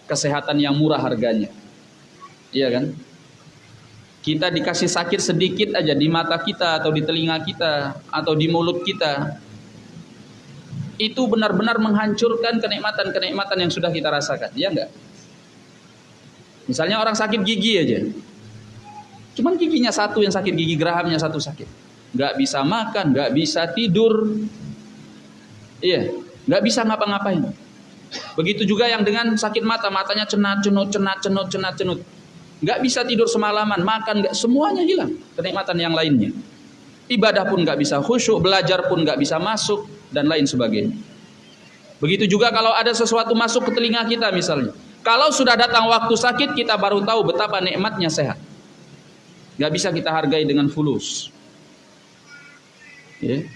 kesehatan yang murah harganya. Iya kan? kita dikasih sakit sedikit aja di mata kita atau di telinga kita atau di mulut kita itu benar-benar menghancurkan kenikmatan-kenikmatan yang sudah kita rasakan. Ya enggak misalnya orang sakit gigi aja. Cuman giginya satu yang sakit gigi gerahamnya satu sakit. Nggak bisa makan nggak bisa tidur. Iya nggak bisa ngapa-ngapain begitu juga yang dengan sakit mata matanya cenat cenut cenat cenut cenat cenut nggak bisa tidur semalaman, makan nggak semuanya hilang kenikmatan yang lainnya. Ibadah pun nggak bisa khusyuk, belajar pun nggak bisa masuk dan lain sebagainya. Begitu juga kalau ada sesuatu masuk ke telinga kita misalnya. Kalau sudah datang waktu sakit kita baru tahu betapa nikmatnya sehat. Gak bisa kita hargai dengan fulus. Ya.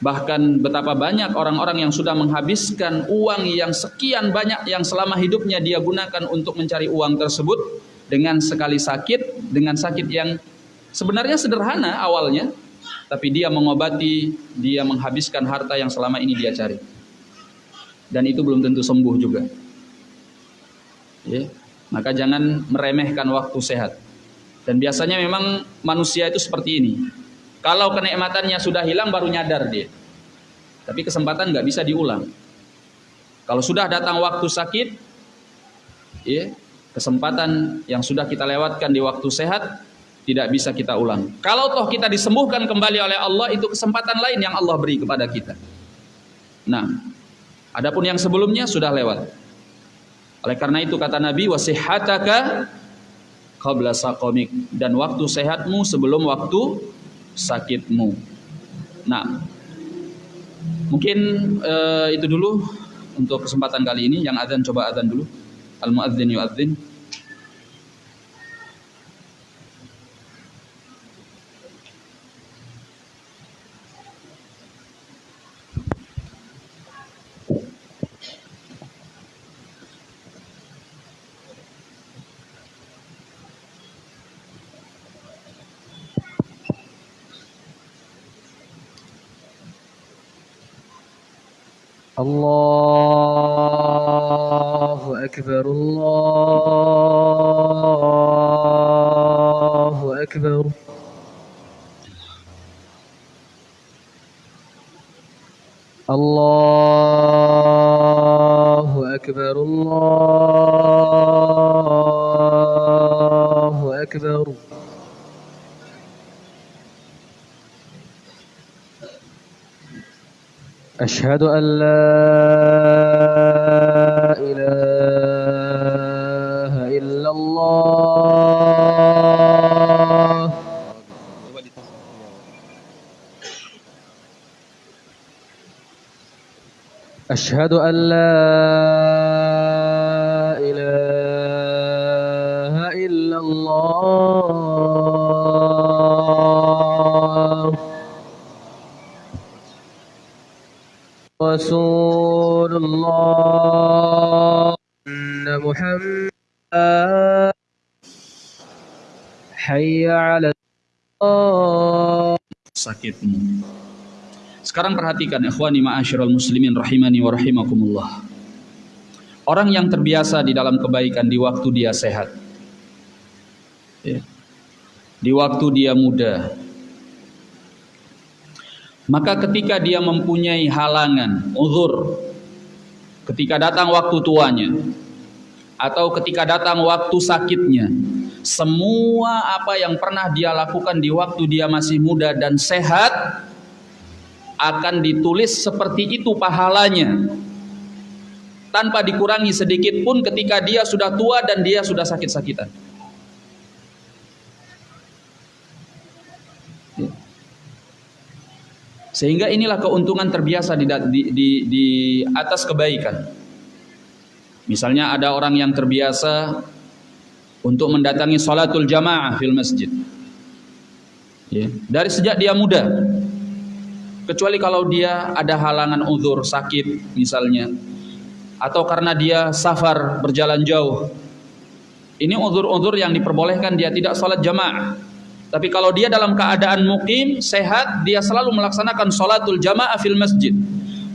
Bahkan betapa banyak orang-orang yang sudah menghabiskan uang yang sekian banyak yang selama hidupnya dia gunakan untuk mencari uang tersebut dengan sekali sakit, dengan sakit yang sebenarnya sederhana awalnya, tapi dia mengobati, dia menghabiskan harta yang selama ini dia cari. Dan itu belum tentu sembuh juga. Ya, maka jangan meremehkan waktu sehat. Dan biasanya memang manusia itu seperti ini. Kalau kenikmatannya sudah hilang baru nyadar dia. Tapi kesempatan nggak bisa diulang. Kalau sudah datang waktu sakit, ya, kesempatan yang sudah kita lewatkan di waktu sehat tidak bisa kita ulang. Kalau toh kita disembuhkan kembali oleh Allah itu kesempatan lain yang Allah beri kepada kita. Nah, Adapun yang sebelumnya sudah lewat. Oleh karena itu kata Nabi wasihataka qabla saqamik dan waktu sehatmu sebelum waktu sakitmu. Nah, mungkin uh, itu dulu untuk kesempatan kali ini yang azan coba azan dulu. Al muadzin yuadzin. الله أكبر الله أكبر. الله أشهد أن لا إله إلا الله. أشهد أن لا رسول الله أن محمد حي على الصلاة sakitmu. Sekarang perhatikan ikhwani ma'asyiral muslimin rahimani wa rahimakumullah. Orang yang terbiasa di dalam kebaikan di waktu dia sehat. Ya. Di waktu dia muda. maka ketika dia mempunyai halangan, uzur, ketika datang waktu tuanya, atau ketika datang waktu sakitnya, semua apa yang pernah dia lakukan di waktu dia masih muda dan sehat akan ditulis seperti itu pahalanya tanpa dikurangi sedikit pun ketika dia sudah tua dan dia sudah sakit-sakitan. Sehingga inilah keuntungan terbiasa di, di, di, di atas kebaikan. Misalnya ada orang yang terbiasa untuk mendatangi salatul jamaah fil masjid. Ya. Dari sejak dia muda. Kecuali kalau dia ada halangan uzur sakit misalnya. Atau karena dia safar berjalan jauh. Ini uzur-uzur yang diperbolehkan dia tidak salat jamaah. Tapi kalau dia dalam keadaan mukim, sehat, dia selalu melaksanakan salatul jamaah fil masjid.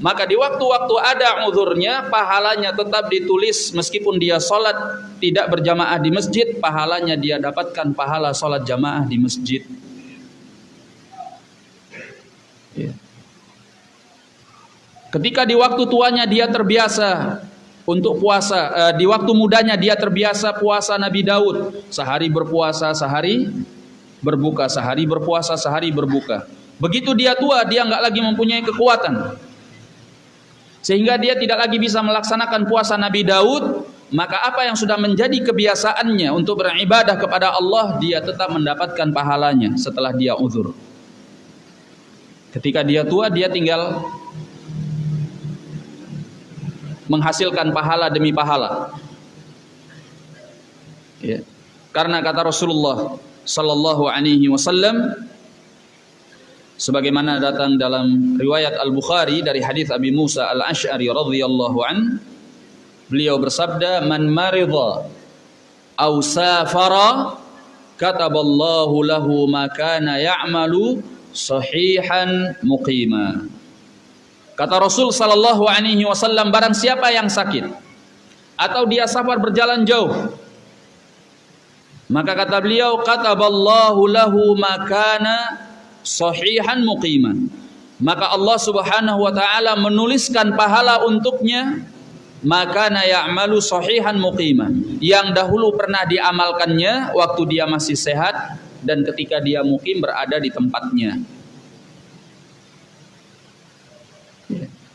Maka di waktu-waktu ada uzurnya, pahalanya tetap ditulis meskipun dia sholat tidak berjamaah di masjid, pahalanya dia dapatkan pahala sholat jamaah di masjid. Ya. Ketika di waktu tuanya dia terbiasa untuk puasa, eh, di waktu mudanya dia terbiasa puasa Nabi Daud, sehari berpuasa, sehari berbuka, sehari berpuasa, sehari berbuka. Begitu dia tua, dia nggak lagi mempunyai kekuatan sehingga dia tidak lagi bisa melaksanakan puasa Nabi Daud, maka apa yang sudah menjadi kebiasaannya untuk beribadah kepada Allah, dia tetap mendapatkan pahalanya setelah dia uzur. Ketika dia tua, dia tinggal menghasilkan pahala demi pahala. Ya. Karena kata Rasulullah sallallahu alaihi wasallam, sebagaimana datang dalam riwayat Al-Bukhari dari hadis Abi Musa Al-Asy'ari radhiyallahu an beliau bersabda man maridha aw safara kataballahu lahu ma kana ya'malu sahihan muqima. Kata Rasul sallallahu alaihi wasallam barang siapa yang sakit atau dia safar berjalan jauh maka kata beliau kataballahu lahu ma kana sahihan muqiman. Maka Allah Subhanahu wa taala menuliskan pahala untuknya maka na ya'malu sahihan muqiman. Yang dahulu pernah diamalkannya waktu dia masih sehat dan ketika dia mukim berada di tempatnya.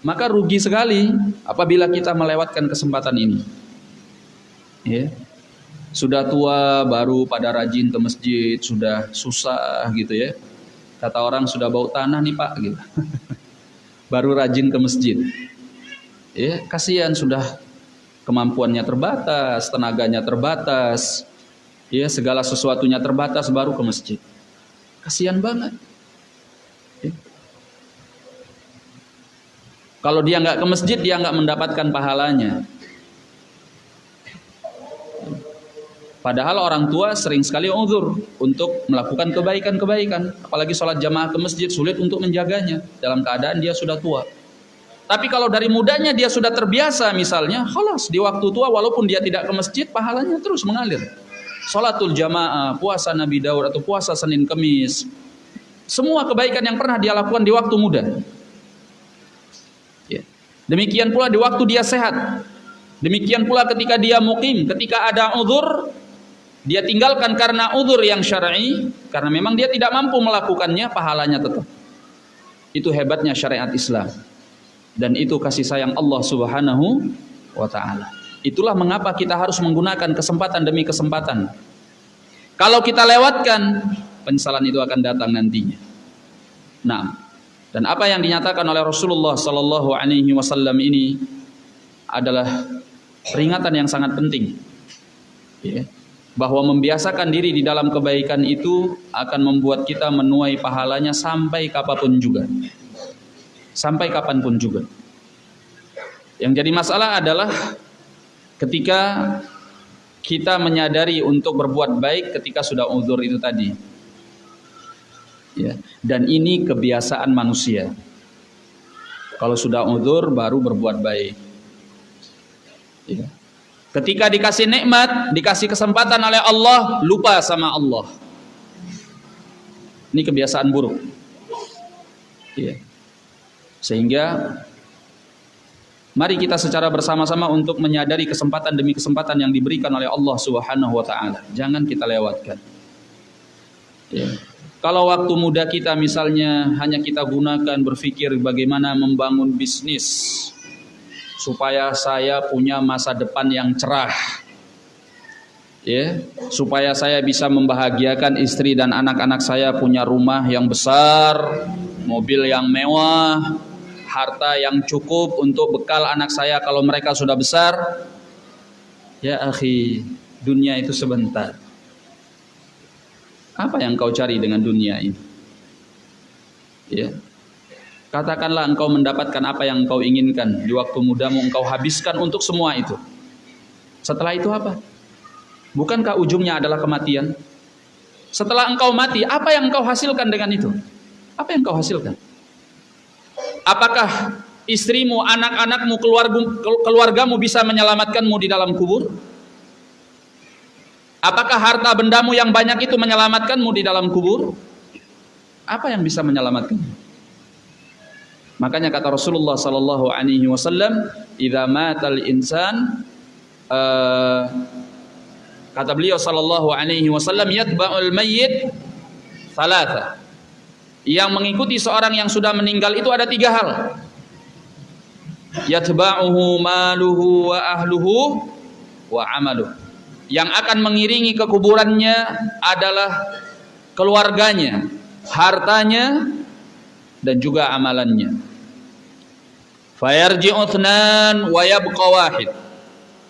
Maka rugi sekali apabila kita melewatkan kesempatan ini. Ya. Sudah tua baru pada rajin ke masjid, sudah susah gitu ya. Kata orang sudah bau tanah nih Pak gitu. baru rajin ke masjid. Ya, kasihan sudah kemampuannya terbatas, tenaganya terbatas, ya segala sesuatunya terbatas baru ke masjid. Kasihan banget. Ya. Kalau dia nggak ke masjid, dia nggak mendapatkan pahalanya. Padahal orang tua sering sekali uzur untuk melakukan kebaikan-kebaikan. Apalagi sholat jamaah ke masjid sulit untuk menjaganya dalam keadaan dia sudah tua. Tapi kalau dari mudanya dia sudah terbiasa misalnya, halas di waktu tua walaupun dia tidak ke masjid, pahalanya terus mengalir. Sholatul jamaah, puasa Nabi Daud atau puasa Senin Kemis. Semua kebaikan yang pernah dia lakukan di waktu muda. Ya. Demikian pula di waktu dia sehat. Demikian pula ketika dia mukim, ketika ada uzur, dia tinggalkan karena uzur yang syar'i karena memang dia tidak mampu melakukannya pahalanya tetap. Itu hebatnya syariat Islam. Dan itu kasih sayang Allah Subhanahu wa taala. Itulah mengapa kita harus menggunakan kesempatan demi kesempatan. Kalau kita lewatkan penyesalan itu akan datang nantinya. Nah dan apa yang dinyatakan oleh Rasulullah sallallahu alaihi wasallam ini adalah peringatan yang sangat penting. Ya bahwa membiasakan diri di dalam kebaikan itu akan membuat kita menuai pahalanya sampai kapan pun juga. Sampai kapan pun juga. Yang jadi masalah adalah ketika kita menyadari untuk berbuat baik ketika sudah uzur itu tadi. Ya, dan ini kebiasaan manusia. Kalau sudah uzur baru berbuat baik. Ya. Ketika dikasih nikmat, dikasih kesempatan oleh Allah, lupa sama Allah. Ini kebiasaan buruk. Ya. Sehingga mari kita secara bersama-sama untuk menyadari kesempatan demi kesempatan yang diberikan oleh Allah Subhanahu wa taala. Jangan kita lewatkan. Ya. Kalau waktu muda kita misalnya hanya kita gunakan berpikir bagaimana membangun bisnis, supaya saya punya masa depan yang cerah. Ya, supaya saya bisa membahagiakan istri dan anak-anak saya punya rumah yang besar, mobil yang mewah, harta yang cukup untuk bekal anak saya kalau mereka sudah besar. Ya akhi, dunia itu sebentar. Apa yang kau cari dengan dunia ini? Ya, Katakanlah engkau mendapatkan apa yang engkau inginkan di waktu mudamu engkau habiskan untuk semua itu. Setelah itu apa? Bukankah ujungnya adalah kematian? Setelah engkau mati, apa yang engkau hasilkan dengan itu? Apa yang engkau hasilkan? Apakah istrimu, anak-anakmu, keluargamu bisa menyelamatkanmu di dalam kubur? Apakah harta bendamu yang banyak itu menyelamatkanmu di dalam kubur? Apa yang bisa menyelamatkanmu? Makanya kata Rasulullah sallallahu alaihi wasallam, "Idza matal insan" uh, kata beliau sallallahu alaihi wasallam, "Yatba'ul mayyit thalatha." Yang mengikuti seorang yang sudah meninggal itu ada tiga hal. Yatba'uhu maluhu wa ahluhu wa amaluh. Yang akan mengiringi ke kuburannya adalah keluarganya, hartanya, dan juga amalannya. Fayarji'u uthnan wa yabqa wahid.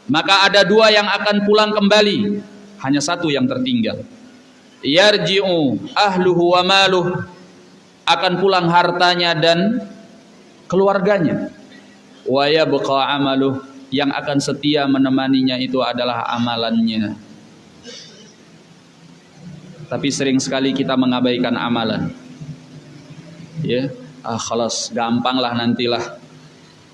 Maka ada dua yang akan pulang kembali, hanya satu yang tertinggal. Yarji'u ahluhu wa maluh akan pulang hartanya dan keluarganya. Wa yabqa amaluh yang akan setia menemaninya itu adalah amalannya. Tapi sering sekali kita mengabaikan amalan. Ya, ah khalas gampang lah nantilah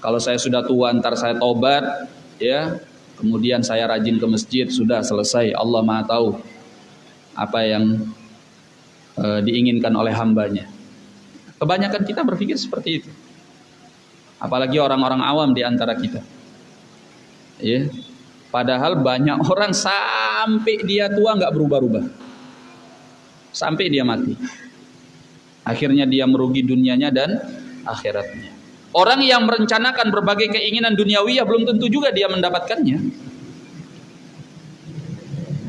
kalau saya sudah tua ntar saya tobat ya. Kemudian saya rajin ke masjid sudah selesai. Allah maha tahu apa yang e, diinginkan oleh hambanya. Kebanyakan kita berpikir seperti itu. Apalagi orang-orang awam di antara kita. Ya. Padahal banyak orang sampai dia tua nggak berubah-ubah. Sampai dia mati. Akhirnya dia merugi dunianya dan akhiratnya Orang yang merencanakan berbagai keinginan duniawi ya belum tentu juga dia mendapatkannya.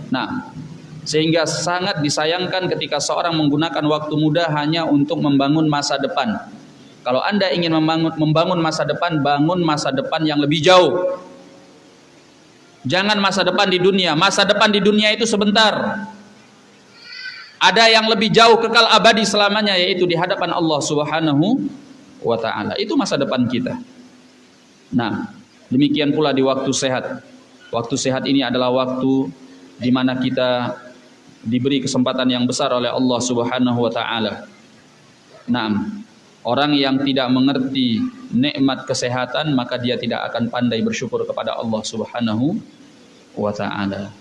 Nah, sehingga sangat disayangkan ketika seorang menggunakan waktu muda hanya untuk membangun masa depan. Kalau Anda ingin membangun, membangun masa depan, bangun masa depan yang lebih jauh. Jangan masa depan di dunia. Masa depan di dunia itu sebentar. Ada yang lebih jauh kekal abadi selamanya yaitu di hadapan Allah Subhanahu wa taala. Itu masa depan kita. Nah, demikian pula di waktu sehat. Waktu sehat ini adalah waktu di mana kita diberi kesempatan yang besar oleh Allah Subhanahu wa taala. Nah, orang yang tidak mengerti nikmat kesehatan maka dia tidak akan pandai bersyukur kepada Allah Subhanahu wa taala.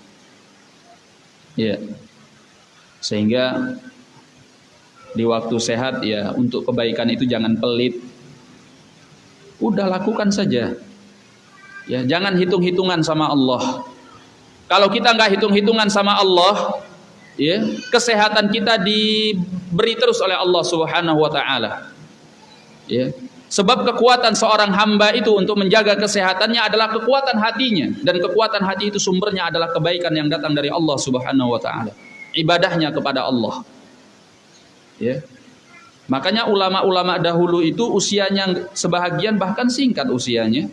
Ya. Sehingga di waktu sehat ya untuk kebaikan itu jangan pelit. Udah lakukan saja. Ya, jangan hitung-hitungan sama Allah. Kalau kita nggak hitung-hitungan sama Allah, ya, kesehatan kita diberi terus oleh Allah Subhanahu wa taala. Ya. Sebab kekuatan seorang hamba itu untuk menjaga kesehatannya adalah kekuatan hatinya dan kekuatan hati itu sumbernya adalah kebaikan yang datang dari Allah Subhanahu wa taala. Ibadahnya kepada Allah. Ya. Makanya ulama-ulama dahulu itu usianya sebahagian bahkan singkat usianya.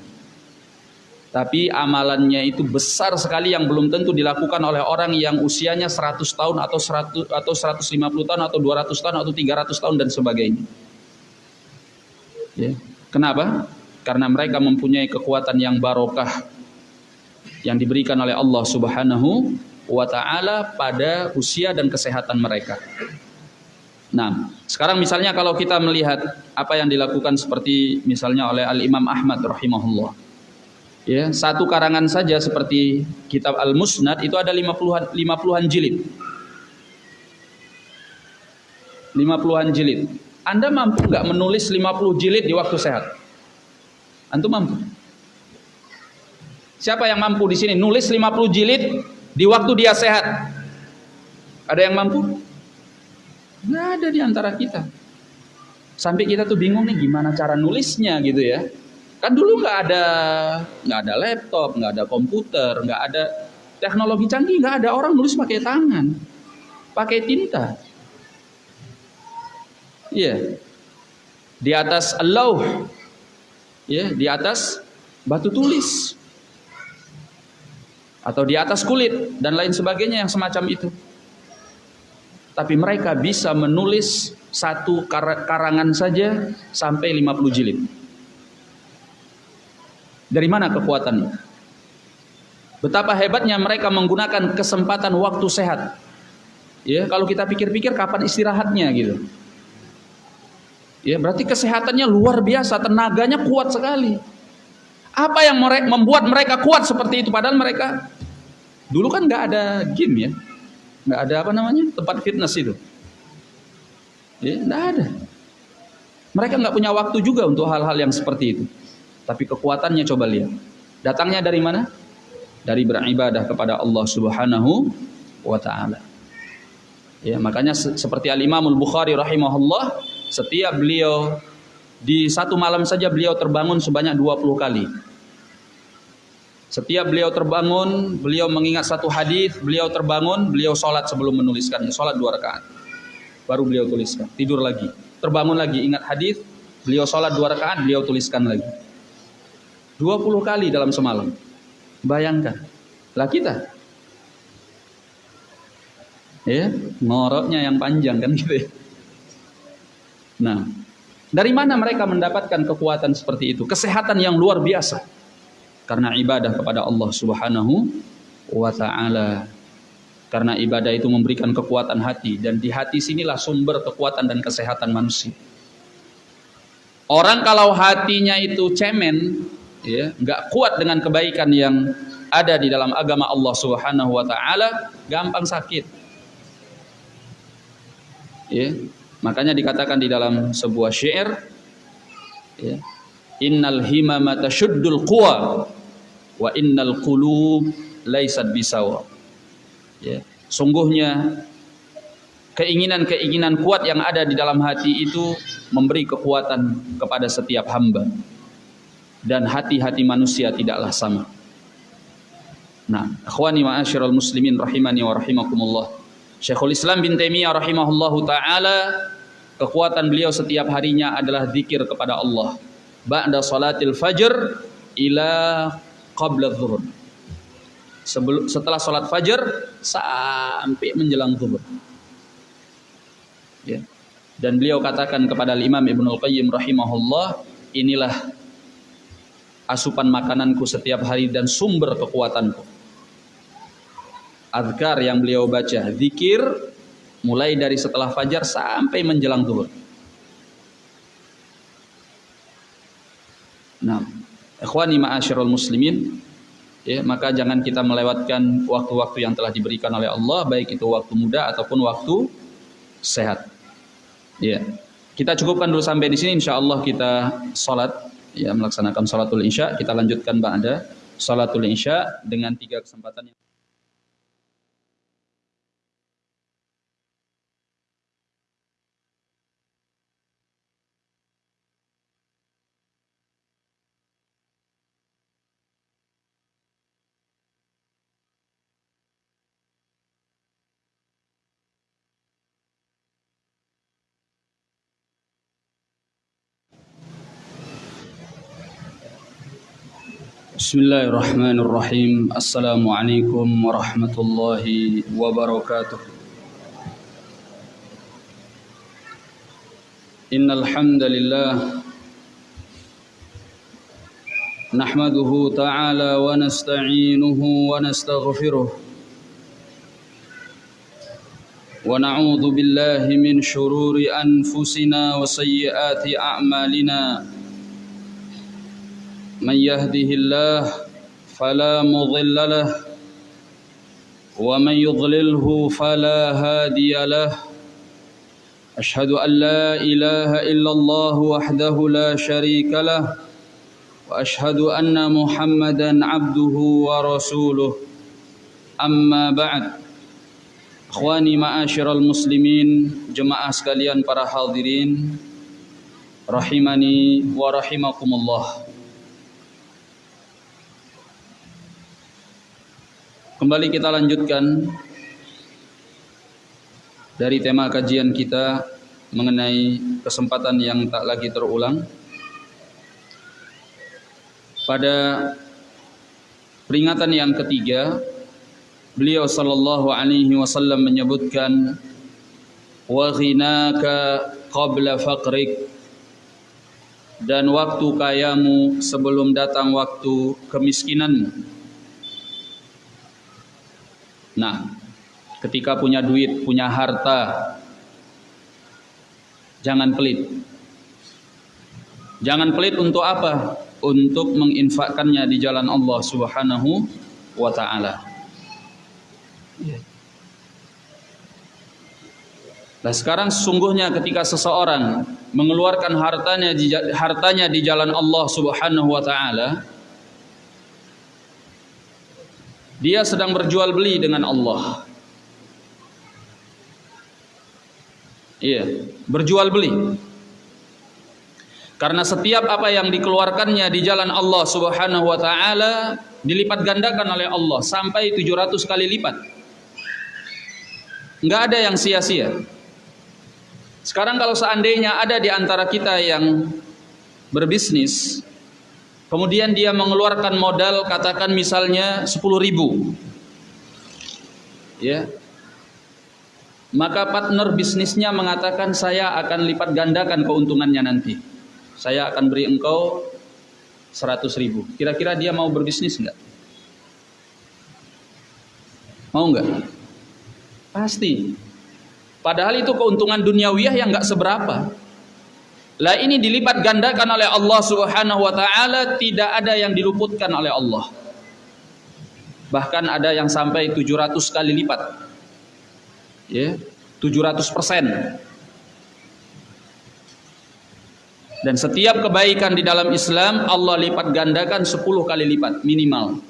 Tapi amalannya itu besar sekali yang belum tentu dilakukan oleh orang yang usianya 100 tahun atau 100 atau 150 tahun atau 200 tahun atau 300 tahun dan sebagainya. Ya. Kenapa? Karena mereka mempunyai kekuatan yang barokah yang diberikan oleh Allah Subhanahu wa taala pada usia dan kesehatan mereka. Nah, sekarang misalnya kalau kita melihat apa yang dilakukan seperti misalnya oleh Al Imam Ahmad rahimahullah. Ya, satu karangan saja seperti kitab Al-Musnad itu ada 50-an 50-an jilid. 50-an jilid. Anda mampu nggak menulis 50 jilid di waktu sehat? Antum mampu? Siapa yang mampu di sini nulis 50 jilid di waktu dia sehat? Ada yang mampu? Nggak ada di antara kita. Sampai kita tuh bingung nih gimana cara nulisnya gitu ya. Kan dulu nggak ada nggak ada laptop, nggak ada komputer, nggak ada teknologi canggih, nggak ada orang nulis pakai tangan, pakai tinta. Iya. Di atas lauh. Ya, di atas batu tulis. Atau di atas kulit dan lain sebagainya yang semacam itu tapi mereka bisa menulis satu karangan saja sampai 50 jilid. Dari mana kekuatannya? Betapa hebatnya mereka menggunakan kesempatan waktu sehat. Ya, kalau kita pikir-pikir kapan istirahatnya gitu. Ya, berarti kesehatannya luar biasa, tenaganya kuat sekali. Apa yang membuat mereka kuat seperti itu padahal mereka dulu kan nggak ada game ya nggak ada apa namanya? Tempat fitness itu. Ya nggak ada. Mereka nggak punya waktu juga untuk hal-hal yang seperti itu. Tapi kekuatannya coba lihat. Datangnya dari mana? Dari beribadah kepada Allah Subhanahu wa taala. Ya makanya seperti Al Imamul Bukhari rahimahullah setiap beliau di satu malam saja beliau terbangun sebanyak 20 kali setiap beliau terbangun, beliau mengingat satu hadis, beliau terbangun, beliau sholat sebelum menuliskannya, sholat dua rakaat. Baru beliau tuliskan, tidur lagi, terbangun lagi, ingat hadis, beliau sholat dua rakaat, beliau tuliskan lagi. 20 kali dalam semalam. Bayangkan, lah kita. Ya, ngoroknya yang panjang kan gitu ya. Nah, dari mana mereka mendapatkan kekuatan seperti itu? Kesehatan yang luar biasa karena ibadah kepada Allah Subhanahu wa taala. Karena ibadah itu memberikan kekuatan hati dan di hati sinilah sumber kekuatan dan kesehatan manusia. Orang kalau hatinya itu cemen, ya, nggak kuat dengan kebaikan yang ada di dalam agama Allah Subhanahu wa taala, gampang sakit. Ya, makanya dikatakan di dalam sebuah syair ya, innal himama tashuddul quwa wa innal qulub laisat bisawa ya sungguhnya keinginan-keinginan kuat yang ada di dalam hati itu memberi kekuatan kepada setiap hamba dan hati-hati manusia tidaklah sama. Nah, akhwani ma'asyiral muslimin rahimani wa rahimakumullah. Syekhul Islam bin Taimiyah rahimahullahu taala kekuatan beliau setiap harinya adalah zikir kepada Allah. Ba'da salatil fajr ila qabla dhuhur. Sebelum setelah salat fajar sampai menjelang zuhur. Ya. Dan beliau katakan kepada Imam Ibnu Qayyim rahimahullah, inilah asupan makananku setiap hari dan sumber kekuatanku. Adkar yang beliau baca, zikir mulai dari setelah fajar sampai menjelang zuhur. Nah, ikhwani ma'asyiral muslimin, ya, maka jangan kita melewatkan waktu-waktu yang telah diberikan oleh Allah baik itu waktu muda ataupun waktu sehat. Ya. Kita cukupkan dulu sampai di sini insyaallah kita salat ya melaksanakan salatul isya kita lanjutkan ba'da salatul isya dengan tiga kesempatan yang بسم الله الرحمن الرحيم السلام عليكم ورحمة الله وبركاته إن الحمد لله نحمده تعالى ونستعينه ونستغفره ونعوذ بالله من شرور أنفسنا وسيئات أعمالنا من يهده الله فلا مضل له ومن يضلله فلا هادي له. أشهد أن لا إله إلا الله وحده لا شريك له وأشهد أن محمدا عبده ورسوله. أما بعد إخواني معاشر المسلمين جماعة sekalian para hadirin rahimani wa rahimakumullah Kembali kita lanjutkan dari tema kajian kita mengenai kesempatan yang tak lagi terulang. Pada peringatan yang ketiga, beliau sallallahu alaihi wasallam menyebutkan wa ghinaka qabla faqrik dan waktu kayamu sebelum datang waktu kemiskinanmu. Nah, ketika punya duit, punya harta, jangan pelit. Jangan pelit untuk apa? Untuk menginfakkannya di jalan Allah Subhanahu wa taala. Nah sekarang sesungguhnya ketika seseorang mengeluarkan hartanya di, hartanya di jalan Allah Subhanahu wa taala, Dia sedang berjual beli dengan Allah. Iya, berjual beli. Karena setiap apa yang dikeluarkannya di jalan Allah Subhanahu wa taala dilipat gandakan oleh Allah sampai 700 kali lipat. Enggak ada yang sia-sia. Sekarang kalau seandainya ada di antara kita yang berbisnis Kemudian dia mengeluarkan modal katakan misalnya 10 ribu. Ya. Maka partner bisnisnya mengatakan saya akan lipat gandakan keuntungannya nanti. Saya akan beri engkau 100 ribu. Kira-kira dia mau berbisnis enggak? Mau enggak? Pasti. Padahal itu keuntungan duniawiyah yang enggak seberapa. Lah ini dilipat gandakan oleh Allah Subhanahu wa taala, tidak ada yang diluputkan oleh Allah. Bahkan ada yang sampai 700 kali lipat. Ya, 700 persen. Dan setiap kebaikan di dalam Islam Allah lipat gandakan 10 kali lipat minimal.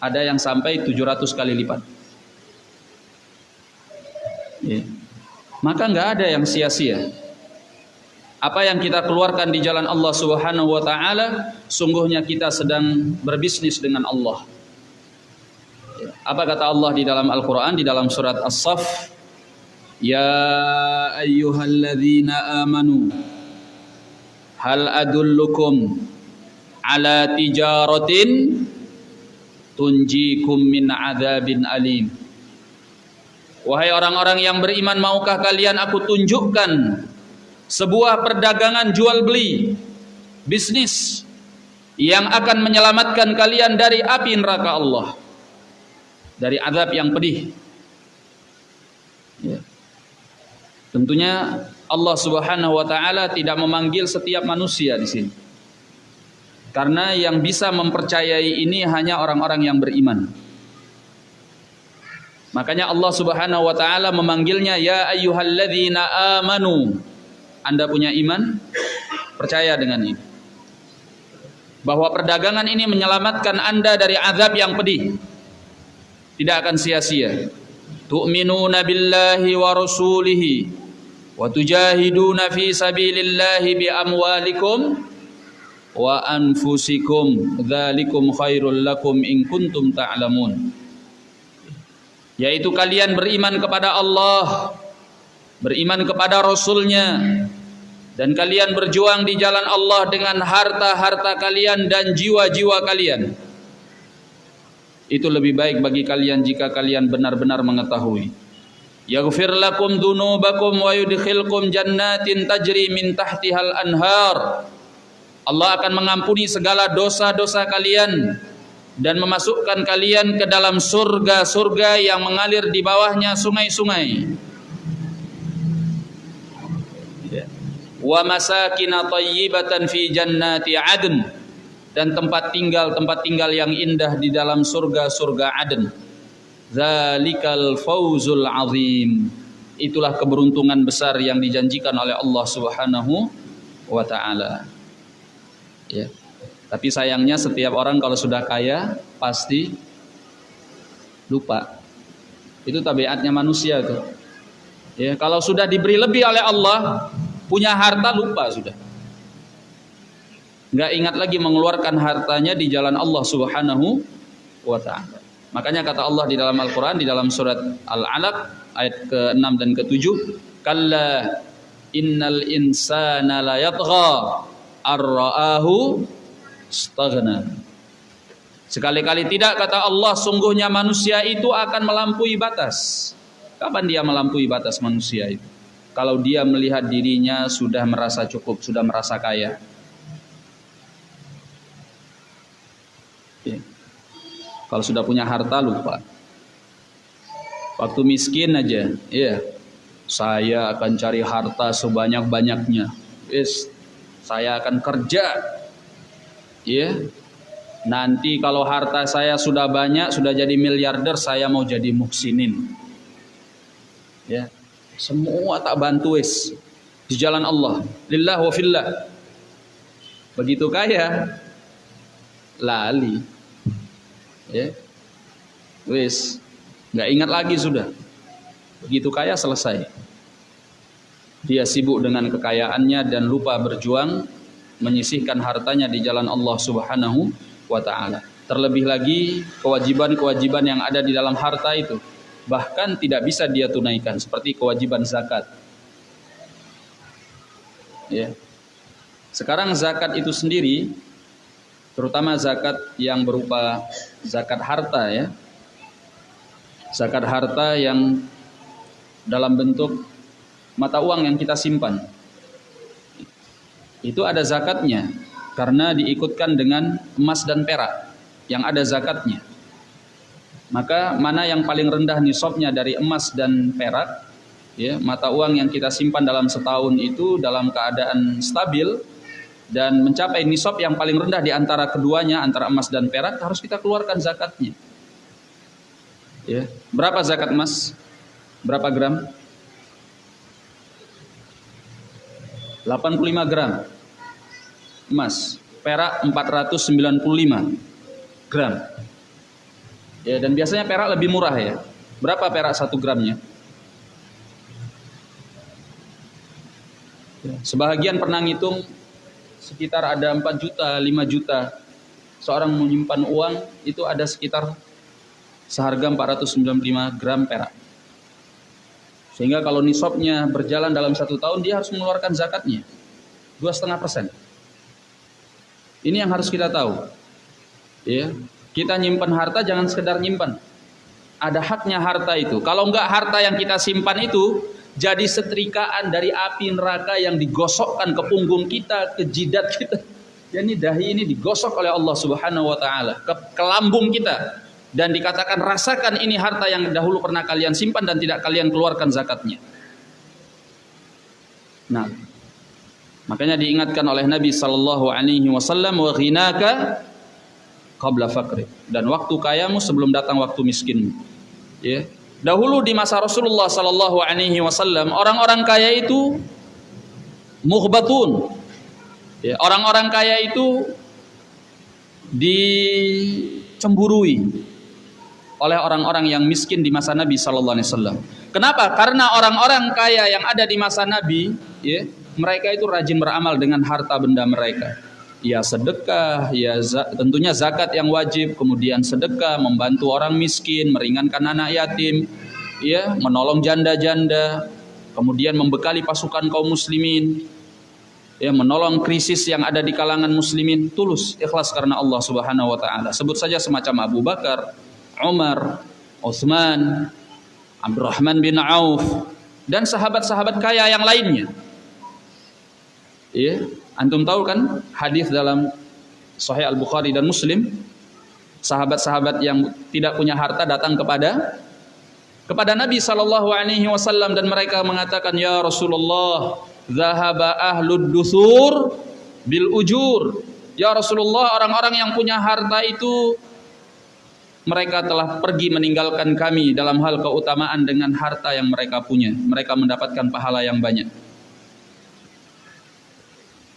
Ada yang sampai 700 kali lipat. Ya. Maka nggak ada yang sia-sia. Apa yang kita keluarkan di jalan Allah Subhanahu wa taala, sungguhnya kita sedang berbisnis dengan Allah. Apa kata Allah di dalam Al-Qur'an di dalam surat As-Saff? Ya ayyuhalladzina amanu hal adullukum ala tijaratin tunjikum min adzabin alim Wahai orang-orang yang beriman, maukah kalian aku tunjukkan sebuah perdagangan jual beli, bisnis yang akan menyelamatkan kalian dari api neraka Allah, dari azab yang pedih. Ya. Tentunya Allah Subhanahu wa taala tidak memanggil setiap manusia di sini. Karena yang bisa mempercayai ini hanya orang-orang yang beriman. Makanya Allah Subhanahu wa taala memanggilnya ya ayyuhalladzina amanu. Anda punya iman? Percaya dengan ini. Bahwa perdagangan ini menyelamatkan Anda dari azab yang pedih. Tidak akan sia-sia. Tu'minuna billahi wa rasulihi wa tujahiduna fi sabilillahi bi amwalikum wa anfusikum dzalikum khairul lakum in kuntum ta'lamun. Ta yaitu kalian beriman kepada Allah beriman kepada Rasulnya dan kalian berjuang di jalan Allah dengan harta-harta kalian dan jiwa-jiwa kalian. Itu lebih baik bagi kalian jika kalian benar-benar mengetahui. Yaghfir lakum dunubakum wa yudkhilkum jannatin tajri min tahtihal anhar. Allah akan mengampuni segala dosa-dosa kalian dan memasukkan kalian ke dalam surga-surga yang mengalir di bawahnya sungai-sungai. Wa masakin thayyibatan fi jannati adn dan tempat tinggal tempat tinggal yang indah di dalam surga-surga adn. Zalikal fauzul azim. Itulah keberuntungan besar yang dijanjikan oleh Allah Subhanahu wa taala. Ya. Tapi sayangnya setiap orang kalau sudah kaya pasti lupa. Itu tabiatnya manusia tuh. Ya, kalau sudah diberi lebih oleh Allah, punya harta lupa sudah. Enggak ingat lagi mengeluarkan hartanya di jalan Allah Subhanahu wa taala. Makanya kata Allah di dalam Al-Qur'an di dalam surat Al-Alaq ayat ke-6 dan ke-7, "Kalla innal insana la yatgha ar-ra'ahu staghna. Sekali-kali tidak kata Allah sungguhnya manusia itu akan melampaui batas. Kapan dia melampaui batas manusia itu? Kalau dia melihat dirinya sudah merasa cukup, sudah merasa kaya. Ya. Kalau sudah punya harta lupa. Waktu miskin aja, ya. Saya akan cari harta sebanyak-banyaknya. Yes, saya akan kerja ya nanti kalau harta saya sudah banyak sudah jadi miliarder saya mau jadi muksinin ya semua tak bantu wis. Di jalan Allah. Lillah wa fillah. Begitu kaya lali. Ya. Wis. Nggak ingat lagi sudah. Begitu kaya selesai. Dia sibuk dengan kekayaannya dan lupa berjuang menyisihkan hartanya di jalan Allah Subhanahu wa taala. Terlebih lagi kewajiban-kewajiban yang ada di dalam harta itu bahkan tidak bisa dia tunaikan seperti kewajiban zakat. Ya. Sekarang zakat itu sendiri terutama zakat yang berupa zakat harta ya. Zakat harta yang dalam bentuk mata uang yang kita simpan itu ada zakatnya karena diikutkan dengan emas dan perak yang ada zakatnya. Maka mana yang paling rendah nisabnya dari emas dan perak ya, mata uang yang kita simpan dalam setahun itu dalam keadaan stabil dan mencapai nisab yang paling rendah di antara keduanya antara emas dan perak harus kita keluarkan zakatnya. Ya, berapa zakat emas? Berapa gram? 85 gram emas perak 495 gram ya dan biasanya perak lebih murah ya berapa perak satu gramnya Sebahagian pernah ngitung sekitar ada 4 juta, 5 juta. Seorang menyimpan uang itu ada sekitar seharga 495 gram perak. Sehingga kalau nisabnya berjalan dalam satu tahun dia harus mengeluarkan zakatnya dua setengah persen. Ini yang harus kita tahu. Ya, kita nyimpan harta jangan sekedar nyimpan. Ada haknya harta itu. Kalau enggak harta yang kita simpan itu jadi setrikaan dari api neraka yang digosokkan ke punggung kita, ke jidat kita. Jadi dahi ini digosok oleh Allah Subhanahu wa taala ke, ke lambung kita dan dikatakan rasakan ini harta yang dahulu pernah kalian simpan dan tidak kalian keluarkan zakatnya. Nah, makanya diingatkan oleh Nabi sallallahu alaihi wasallam wa qabla faqri dan waktu kayamu sebelum datang waktu miskinmu. Ya. Dahulu di masa Rasulullah sallallahu alaihi wasallam orang-orang kaya itu muhbatun. Ya, orang-orang kaya itu dicemburui oleh orang-orang yang miskin di masa Nabi sallallahu alaihi wasallam. Kenapa? Karena orang-orang kaya yang ada di masa Nabi, ya, mereka itu rajin beramal dengan harta benda mereka. Ya sedekah, ya tentunya zakat yang wajib, kemudian sedekah, membantu orang miskin, meringankan anak yatim, ya, menolong janda-janda, kemudian membekali pasukan kaum muslimin, ya, menolong krisis yang ada di kalangan muslimin, tulus, ikhlas karena Allah Subhanahu wa taala. Sebut saja semacam Abu Bakar, Umar, Uthman, Abdurrahman bin Auf dan sahabat-sahabat kaya yang lainnya. Ya, antum tahu kan hadis dalam Sahih Al-Bukhari dan Muslim sahabat-sahabat yang tidak punya harta datang kepada kepada Nabi sallallahu alaihi wasallam dan mereka mengatakan ya Rasulullah zahaba ahlud dusur bil ujur ya Rasulullah orang-orang yang punya harta itu mereka telah pergi meninggalkan kami dalam hal keutamaan dengan harta yang mereka punya. Mereka mendapatkan pahala yang banyak.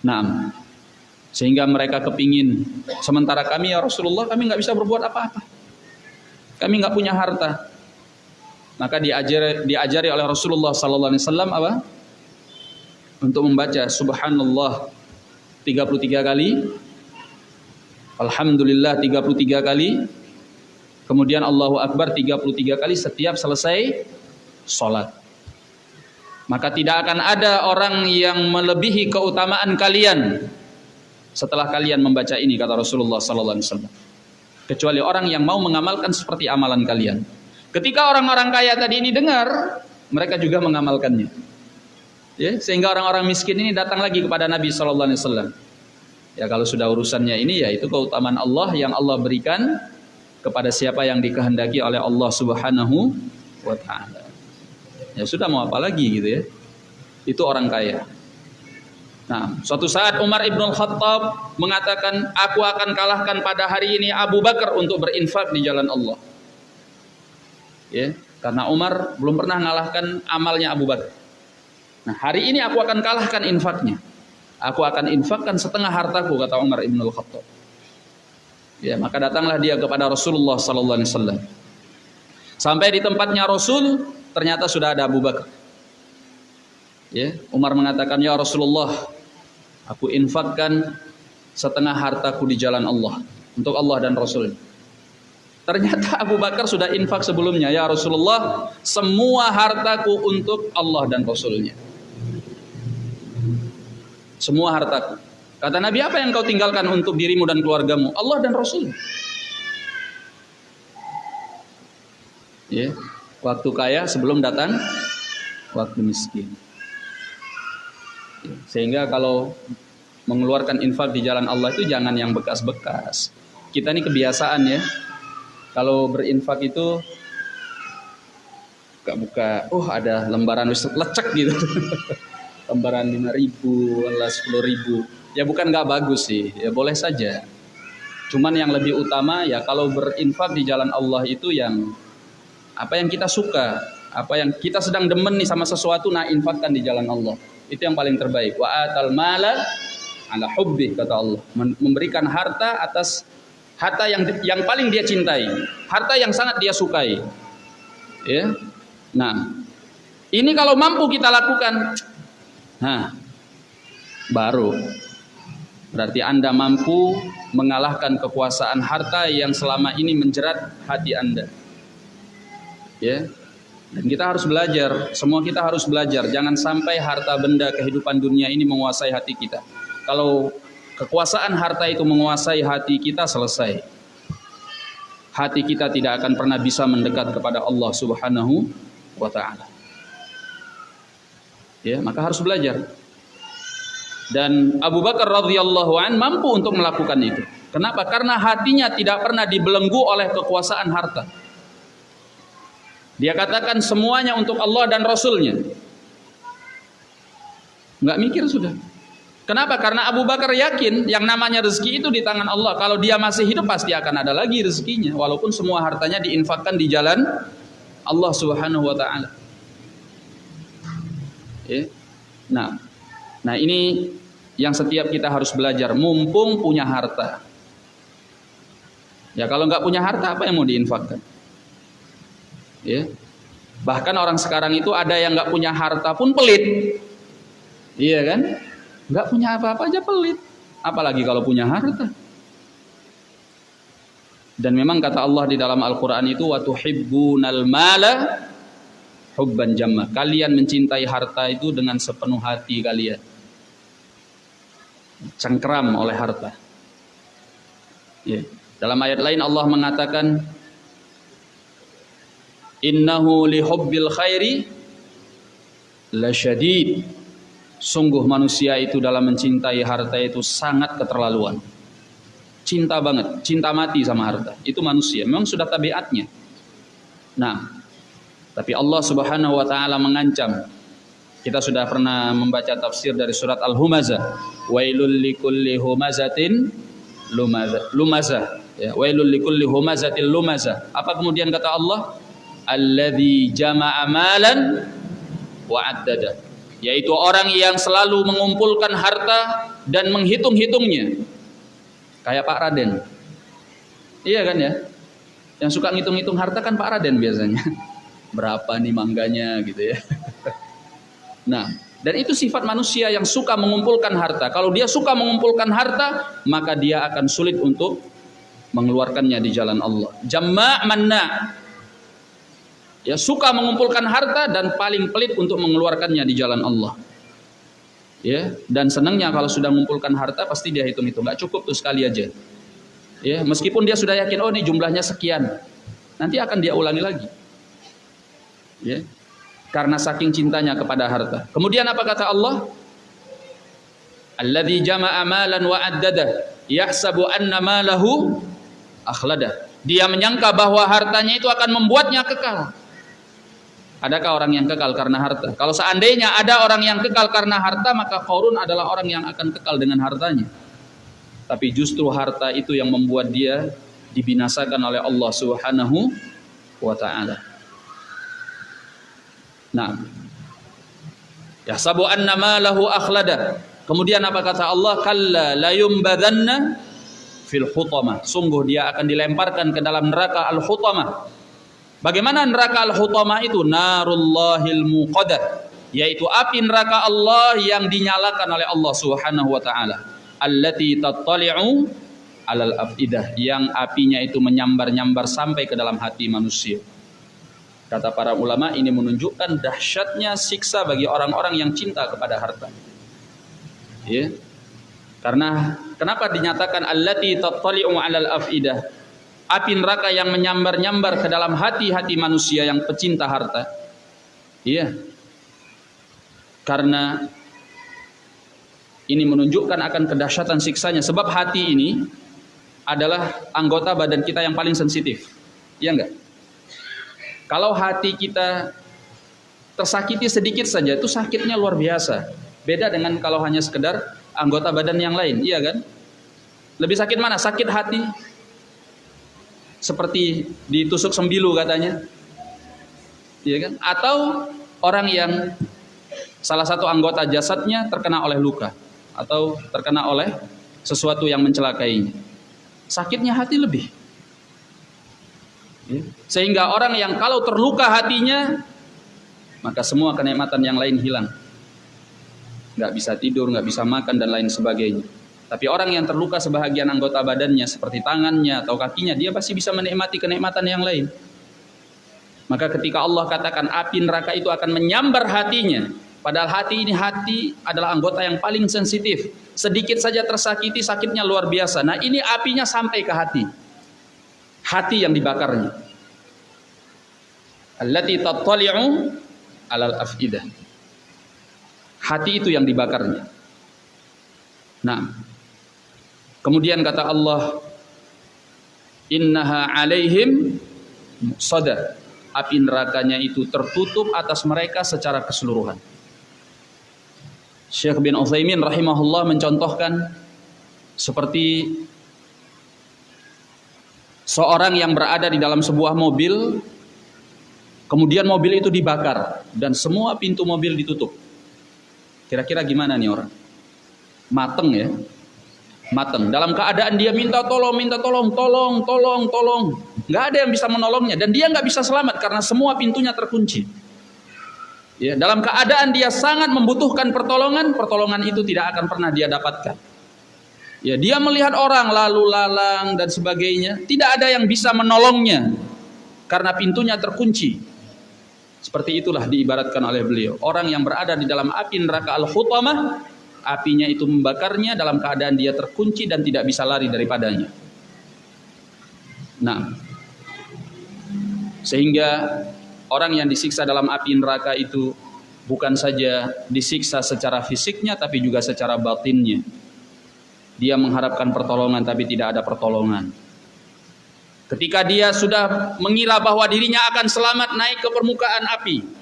Nah, sehingga mereka kepingin. Sementara kami ya Rasulullah kami nggak bisa berbuat apa-apa. Kami nggak punya harta. Maka diajari, diajari oleh Rasulullah Sallallahu Alaihi Wasallam apa? Untuk membaca Subhanallah 33 kali, Alhamdulillah 33 kali, Kemudian Allahu Akbar 33 kali setiap selesai sholat. Maka tidak akan ada orang yang melebihi keutamaan kalian setelah kalian membaca ini kata Rasulullah sallallahu alaihi wasallam. Kecuali orang yang mau mengamalkan seperti amalan kalian. Ketika orang-orang kaya tadi ini dengar, mereka juga mengamalkannya. Ya, sehingga orang-orang miskin ini datang lagi kepada Nabi sallallahu alaihi wasallam. Ya kalau sudah urusannya ini ya itu keutamaan Allah yang Allah berikan kepada siapa yang dikehendaki oleh Allah Subhanahu wa taala. Ya sudah mau apa lagi gitu ya. Itu orang kaya. Nah, suatu saat Umar Ibn Khattab mengatakan, aku akan kalahkan pada hari ini Abu Bakar untuk berinfak di jalan Allah. Ya, karena Umar belum pernah mengalahkan amalnya Abu Bakar. Nah, hari ini aku akan kalahkan infaknya. Aku akan infakkan setengah hartaku, kata Umar Ibn Khattab. Ya, maka datanglah dia kepada Rasulullah sallallahu alaihi wasallam. Sampai di tempatnya Rasul, ternyata sudah ada Abu Bakar. Ya, Umar mengatakan, "Ya Rasulullah, aku infakkan setengah hartaku di jalan Allah untuk Allah dan Rasul." Ternyata Abu Bakar sudah infak sebelumnya, "Ya Rasulullah, semua hartaku untuk Allah dan Rasulnya." Semua hartaku. Kata Nabi, apa yang kau tinggalkan untuk dirimu dan keluargamu? Allah dan Rasul. Ya, waktu kaya sebelum datang waktu miskin. Sehingga kalau mengeluarkan infak di jalan Allah itu jangan yang bekas-bekas. Kita ini kebiasaan ya. Kalau berinfak itu buka-buka, oh ada lembaran lecek gitu. lembaran 5 ribu, 10 ribu ya bukan nggak bagus sih ya boleh saja cuman yang lebih utama ya kalau berinfak di jalan Allah itu yang apa yang kita suka apa yang kita sedang demen nih sama sesuatu nah infakkan di jalan Allah. Itu yang paling terbaik. Wa atal mala ala hubbi kata Allah. Memberikan harta atas harta yang yang paling dia cintai harta yang sangat dia sukai. Ya. Nah ini kalau mampu kita lakukan nah baru. Berarti Anda mampu mengalahkan kekuasaan harta yang selama ini menjerat hati Anda. Ya. Dan kita harus belajar, semua kita harus belajar jangan sampai harta benda kehidupan dunia ini menguasai hati kita. Kalau kekuasaan harta itu menguasai hati kita selesai. Hati kita tidak akan pernah bisa mendekat kepada Allah Subhanahu wa taala. Ya, maka harus belajar. Dan Abu Bakar radhiyallahu an mampu untuk melakukan itu. Kenapa? Karena hatinya tidak pernah dibelenggu oleh kekuasaan harta. Dia katakan semuanya untuk Allah dan Rasulnya. Nggak mikir sudah. Kenapa? Karena Abu Bakar yakin yang namanya rezeki itu di tangan Allah. Kalau dia masih hidup pasti akan ada lagi rezekinya. Walaupun semua hartanya diinfakkan di jalan Allah subhanahu wa ta'ala. Ya. Nah, nah ini yang setiap kita harus belajar mumpung punya harta. Ya kalau nggak punya harta apa yang mau diinfakkan? Ya. Bahkan orang sekarang itu ada yang nggak punya harta pun pelit. Iya kan? Nggak punya apa-apa aja pelit. Apalagi kalau punya harta. Dan memang kata Allah di dalam Al-Quran itu watuhibbunal mala hubban jamma. Kalian mencintai harta itu dengan sepenuh hati kalian cengkram oleh harta. Ya. Dalam ayat lain Allah mengatakan Innahu li hubbil khairi lasyadid. Sungguh manusia itu dalam mencintai harta itu sangat keterlaluan. Cinta banget, cinta mati sama harta. Itu manusia, memang sudah tabiatnya. Nah, tapi Allah Subhanahu wa taala mengancam kita sudah pernah membaca tafsir dari surat Al-Humazah. Wailul likulli humazatin lumazah. Lumazah. Ya, wailul likulli humazatin lumazah. Apa kemudian kata Allah? Alladzi jama'a malan wa addada. Yaitu orang yang selalu mengumpulkan harta dan menghitung-hitungnya. Kayak Pak Raden. Iya kan ya? Yang suka ngitung-ngitung harta kan Pak Raden biasanya. Berapa nih mangganya gitu ya. Nah, dan itu sifat manusia yang suka mengumpulkan harta. Kalau dia suka mengumpulkan harta, maka dia akan sulit untuk mengeluarkannya di jalan Allah. Jamma' manna. Ya suka mengumpulkan harta dan paling pelit untuk mengeluarkannya di jalan Allah. Ya, dan senangnya kalau sudah mengumpulkan harta pasti dia hitung-hitung, nggak cukup tuh sekali aja. Ya, meskipun dia sudah yakin oh ini jumlahnya sekian. Nanti akan dia ulangi lagi. Ya, karena saking cintanya kepada harta. Kemudian apa kata Allah? Alladzi jama'a malan wa addada yahsabu anna malahu akhlada. Dia menyangka bahwa hartanya itu akan membuatnya kekal. Adakah orang yang kekal karena harta? Kalau seandainya ada orang yang kekal karena harta, maka Qarun adalah orang yang akan kekal dengan hartanya. Tapi justru harta itu yang membuat dia dibinasakan oleh Allah Subhanahu wa taala. Nah. Yahsabu anna malahu akhlada. Kemudian apa kata Allah? Kalla la yumbadanna fil hutamah. Sungguh dia akan dilemparkan ke dalam neraka al-hutamah. Bagaimana neraka al-hutamah itu? Narullahil muqadah. Yaitu api neraka Allah yang dinyalakan oleh Allah Subhanahu wa taala. Allati tattali'u alal afidah yang apinya itu menyambar-nyambar sampai ke dalam hati manusia. Kata para ulama ini menunjukkan dahsyatnya siksa bagi orang-orang yang cinta kepada harta. Ya. Karena kenapa dinyatakan allati tattali'u 'alal afidah? Api neraka yang menyambar-nyambar ke dalam hati-hati manusia yang pecinta harta. Iya. Karena ini menunjukkan akan kedahsyatan siksanya sebab hati ini adalah anggota badan kita yang paling sensitif. Iya enggak? Kalau hati kita tersakiti sedikit saja itu sakitnya luar biasa. Beda dengan kalau hanya sekedar anggota badan yang lain, iya kan? Lebih sakit mana? Sakit hati. Seperti ditusuk sembilu katanya. Iya kan? Atau orang yang salah satu anggota jasadnya terkena oleh luka atau terkena oleh sesuatu yang mencelakainya. Sakitnya hati lebih. Ya. Sehingga orang yang kalau terluka hatinya, maka semua kenikmatan yang lain hilang. nggak bisa tidur, nggak bisa makan dan lain sebagainya. Tapi orang yang terluka sebahagian anggota badannya seperti tangannya atau kakinya, dia pasti bisa menikmati kenikmatan yang lain. Maka ketika Allah katakan api neraka itu akan menyambar hatinya, padahal hati ini hati adalah anggota yang paling sensitif. Sedikit saja tersakiti sakitnya luar biasa. Nah, ini apinya sampai ke hati. Hati yang dibakarnya. Allati tattali'u alal afidah. Hati itu yang dibakarnya. Nah, kemudian kata Allah, Innaha alaihim sada. Api nerakanya itu tertutup atas mereka secara keseluruhan. Syekh bin Utsaimin rahimahullah mencontohkan seperti seorang yang berada di dalam sebuah mobil kemudian mobil itu dibakar dan semua pintu mobil ditutup. Kira-kira gimana nih orang? Mateng ya. Mateng. Dalam keadaan dia minta tolong, minta tolong, tolong, tolong, tolong. Nggak ada yang bisa menolongnya dan dia nggak bisa selamat karena semua pintunya terkunci. Ya, dalam keadaan dia sangat membutuhkan pertolongan, pertolongan itu tidak akan pernah dia dapatkan. Ya, dia melihat orang lalu lalang dan sebagainya, tidak ada yang bisa menolongnya karena pintunya terkunci. Seperti itulah diibaratkan oleh beliau. Orang yang berada di dalam api neraka al-hutamah, apinya itu membakarnya dalam keadaan dia terkunci dan tidak bisa lari daripadanya. Nah, sehingga orang yang disiksa dalam api neraka itu bukan saja disiksa secara fisiknya tapi juga secara batinnya. Dia mengharapkan pertolongan tapi tidak ada pertolongan. Ketika dia sudah mengira bahwa dirinya akan selamat naik ke permukaan api.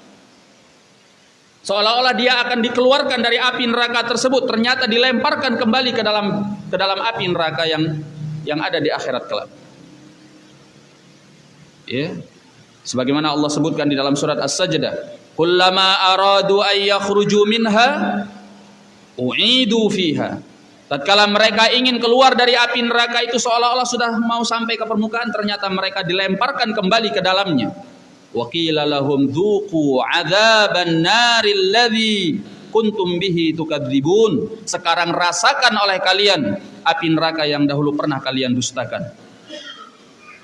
Seolah-olah dia akan dikeluarkan dari api neraka tersebut, ternyata dilemparkan kembali ke dalam ke dalam api neraka yang yang ada di akhirat kelak. Ya. Sebagaimana Allah sebutkan di dalam surat As-Sajdah, "Kullama aradu ay yakhruju minha u'idu fiha." Tatkala mereka ingin keluar dari api neraka itu seolah-olah sudah mau sampai ke permukaan ternyata mereka dilemparkan kembali ke dalamnya. Wa qila lahum tukadzibun. Sekarang rasakan oleh kalian api neraka yang dahulu pernah kalian dustakan.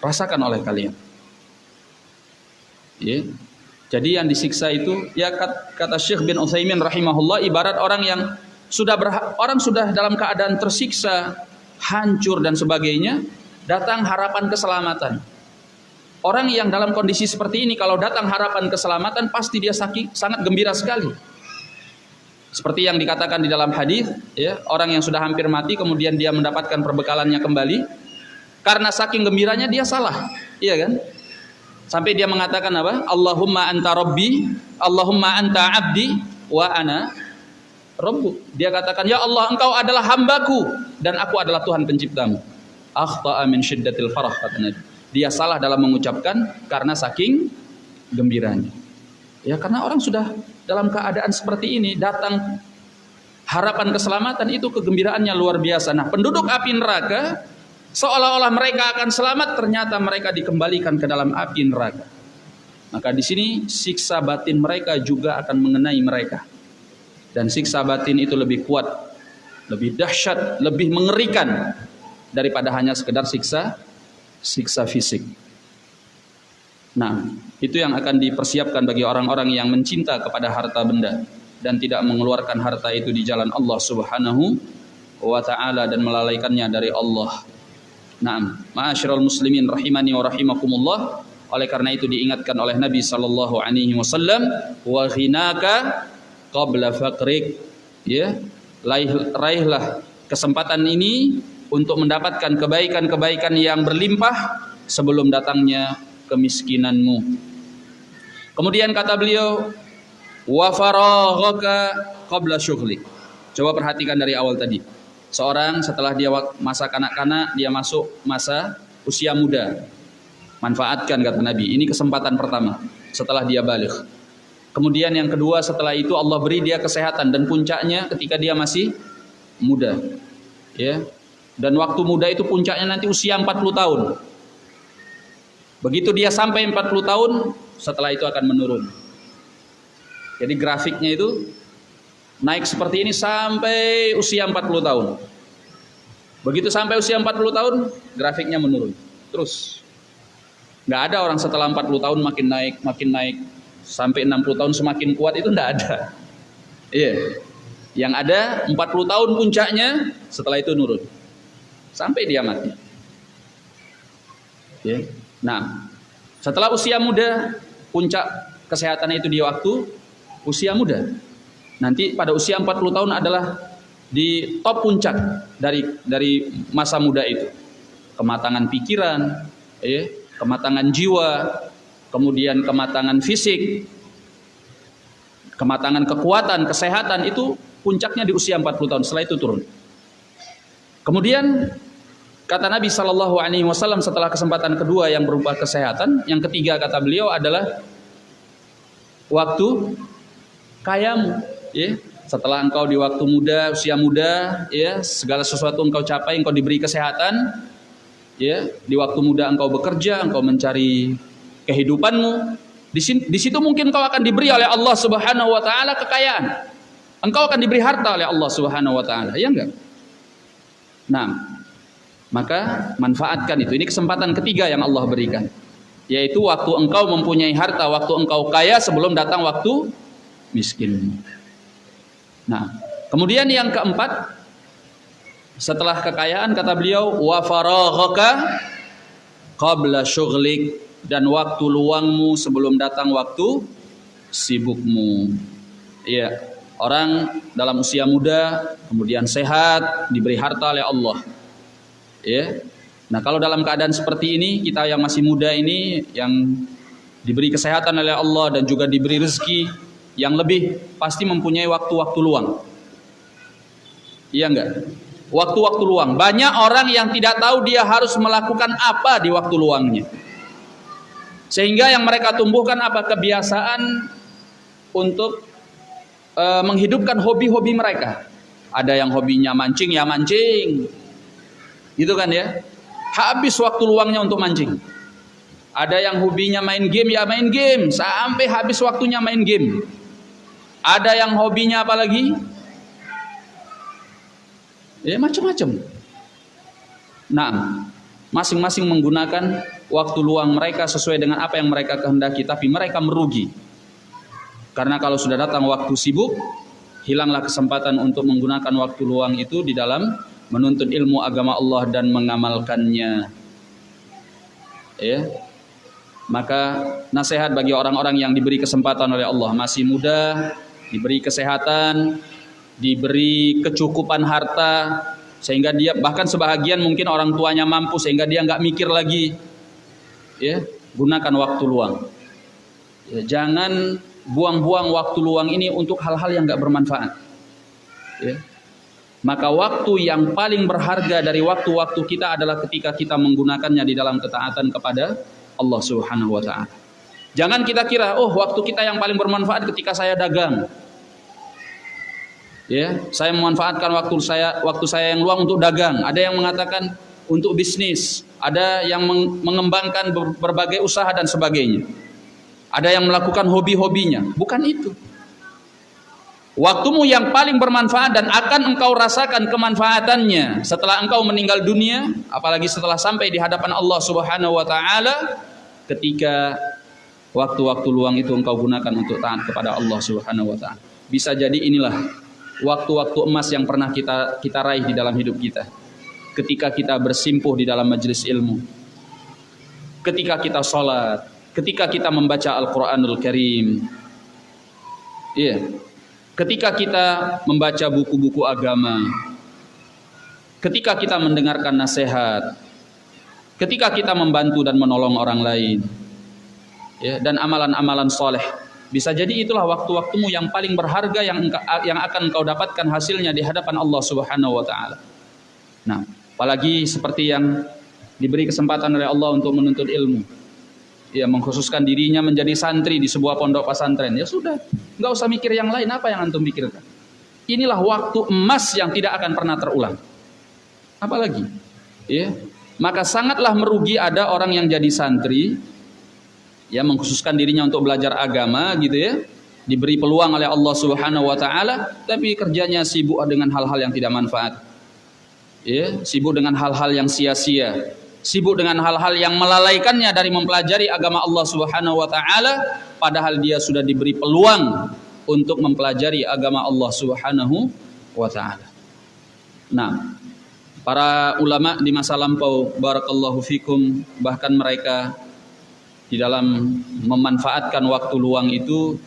Rasakan oleh kalian. Ya. Jadi yang disiksa itu ya kata Syekh bin Utsaimin rahimahullah ibarat orang yang sudah orang sudah dalam keadaan tersiksa, hancur dan sebagainya, datang harapan keselamatan. Orang yang dalam kondisi seperti ini kalau datang harapan keselamatan pasti dia sakit, sangat gembira sekali. Seperti yang dikatakan di dalam hadis, ya, orang yang sudah hampir mati kemudian dia mendapatkan perbekalannya kembali karena saking gembiranya dia salah, iya kan? Sampai dia mengatakan apa? Allahumma anta rabbi, Allahumma anta abdi wa ana Rabbu. Dia katakan, "Ya Allah, Engkau adalah hambaku dan aku adalah Tuhan penciptamu." Akhta'a min syiddatil farah kata Nabi. Dia salah dalam mengucapkan karena saking gembiranya. Ya karena orang sudah dalam keadaan seperti ini datang harapan keselamatan itu kegembiraannya luar biasa. Nah, penduduk api neraka seolah-olah mereka akan selamat ternyata mereka dikembalikan ke dalam api neraka. Maka di sini siksa batin mereka juga akan mengenai mereka dan siksa batin itu lebih kuat, lebih dahsyat, lebih mengerikan daripada hanya sekedar siksa siksa fisik. Nah, itu yang akan dipersiapkan bagi orang-orang yang mencinta kepada harta benda dan tidak mengeluarkan harta itu di jalan Allah Subhanahu wa taala dan melalaikannya dari Allah. Naam, ma'asyiral muslimin rahimani wa rahimakumullah. Oleh karena itu diingatkan oleh Nabi sallallahu alaihi wasallam, "Wa ghinaka qabla faqrik ya raih, raihlah kesempatan ini untuk mendapatkan kebaikan-kebaikan yang berlimpah sebelum datangnya kemiskinanmu. Kemudian kata beliau wa faraghaka qabla syughlik coba perhatikan dari awal tadi. Seorang setelah dia masa kanak-kanak dia masuk masa usia muda. Manfaatkan kata Nabi. Ini kesempatan pertama setelah dia balik. Kemudian yang kedua setelah itu Allah beri dia kesehatan dan puncaknya ketika dia masih muda. Ya. Dan waktu muda itu puncaknya nanti usia 40 tahun. Begitu dia sampai 40 tahun, setelah itu akan menurun. Jadi grafiknya itu naik seperti ini sampai usia 40 tahun. Begitu sampai usia 40 tahun, grafiknya menurun. Terus. Nggak ada orang setelah 40 tahun makin naik, makin naik. Sampai 60 tahun semakin kuat itu nggak ada. Iya. Yang ada 40 tahun puncaknya, setelah itu nurun. Sampai dia mati. Ya. Nah, setelah usia muda, puncak kesehatan itu di waktu usia muda. Nanti pada usia 40 tahun adalah di top puncak dari dari masa muda itu. Kematangan pikiran, ya, kematangan jiwa, kemudian kematangan fisik, kematangan kekuatan, kesehatan itu puncaknya di usia 40 tahun. Setelah itu turun. Kemudian kata Nabi Shallallahu Alaihi Wasallam setelah kesempatan kedua yang berupa kesehatan, yang ketiga kata beliau adalah waktu kayamu, ya setelah engkau di waktu muda, usia muda, ya, segala sesuatu engkau capai, engkau diberi kesehatan, ya, di waktu muda engkau bekerja, engkau mencari kehidupanmu. Di, di situ mungkin engkau akan diberi oleh Allah Subhanahu wa taala kekayaan. Engkau akan diberi harta oleh Allah Subhanahu wa taala, ya enggak? Nah, maka manfaatkan itu. Ini kesempatan ketiga yang Allah berikan. Yaitu waktu engkau mempunyai harta, waktu engkau kaya sebelum datang waktu miskin. Nah, kemudian yang keempat setelah kekayaan kata beliau wa faraghaka qabla syughlik dan waktu luangmu sebelum datang waktu sibukmu. Iya, orang dalam usia muda kemudian sehat, diberi harta oleh Allah. Ya. Nah, kalau dalam keadaan seperti ini, kita yang masih muda ini yang diberi kesehatan oleh Allah dan juga diberi rezeki yang lebih pasti mempunyai waktu-waktu luang. Iya enggak? Waktu-waktu luang. Banyak orang yang tidak tahu dia harus melakukan apa di waktu luangnya. Sehingga yang mereka tumbuhkan apa kebiasaan untuk e, menghidupkan hobi-hobi mereka. Ada yang hobinya mancing ya mancing. Gitu kan ya? Habis waktu luangnya untuk mancing. Ada yang hobinya main game ya main game sampai habis waktunya main game. Ada yang hobinya apa lagi? Ya macam-macam. Nah, masing-masing menggunakan waktu luang mereka sesuai dengan apa yang mereka kehendaki, tapi mereka merugi. Karena kalau sudah datang waktu sibuk, hilanglah kesempatan untuk menggunakan waktu luang itu di dalam menuntut ilmu agama Allah dan mengamalkannya. Ya. Maka nasihat bagi orang-orang yang diberi kesempatan oleh Allah masih muda, diberi kesehatan, diberi kecukupan harta, sehingga dia bahkan sebahagian mungkin orang tuanya mampu sehingga dia nggak mikir lagi, ya gunakan waktu luang. Ya, jangan buang-buang waktu luang ini untuk hal-hal yang nggak bermanfaat. Ya. Maka waktu yang paling berharga dari waktu-waktu kita adalah ketika kita menggunakannya di dalam ketaatan kepada Allah Subhanahu wa taala. Jangan kita kira, oh waktu kita yang paling bermanfaat ketika saya dagang. Ya, saya memanfaatkan waktu saya waktu saya yang luang untuk dagang. Ada yang mengatakan untuk bisnis, ada yang mengembangkan berbagai usaha dan sebagainya. Ada yang melakukan hobi-hobinya. Bukan itu. Waktumu yang paling bermanfaat dan akan engkau rasakan kemanfaatannya setelah engkau meninggal dunia, apalagi setelah sampai di hadapan Allah Subhanahu wa taala ketika waktu-waktu luang itu engkau gunakan untuk taat kepada Allah Subhanahu wa taala. Bisa jadi inilah waktu-waktu emas yang pernah kita kita raih di dalam hidup kita. Ketika kita bersimpuh di dalam majelis ilmu. Ketika kita sholat, ketika kita membaca Al-Qur'anul Karim. Iya. Ketika kita membaca buku-buku agama. Ketika kita mendengarkan nasihat. Ketika kita membantu dan menolong orang lain ya, dan amalan-amalan soleh. Bisa jadi itulah waktu-waktumu yang paling berharga yang yang akan engkau dapatkan hasilnya di hadapan Allah Subhanahu wa taala. Nah, apalagi seperti yang diberi kesempatan oleh Allah untuk menuntut ilmu. Ya, mengkhususkan dirinya menjadi santri di sebuah pondok pesantren. Ya sudah, nggak usah mikir yang lain apa yang antum pikirkan. Inilah waktu emas yang tidak akan pernah terulang. Apalagi, ya, maka sangatlah merugi ada orang yang jadi santri ya mengkhususkan dirinya untuk belajar agama gitu ya diberi peluang oleh Allah Subhanahu wa taala tapi kerjanya sibuk dengan hal-hal yang tidak manfaat. Ya, sibuk dengan hal-hal yang sia-sia, sibuk dengan hal-hal yang melalaikannya dari mempelajari agama Allah Subhanahu wa taala padahal dia sudah diberi peluang untuk mempelajari agama Allah Subhanahu wa taala. Nah, para ulama di masa lampau barakallahu fikum bahkan mereka di dalam memanfaatkan waktu luang itu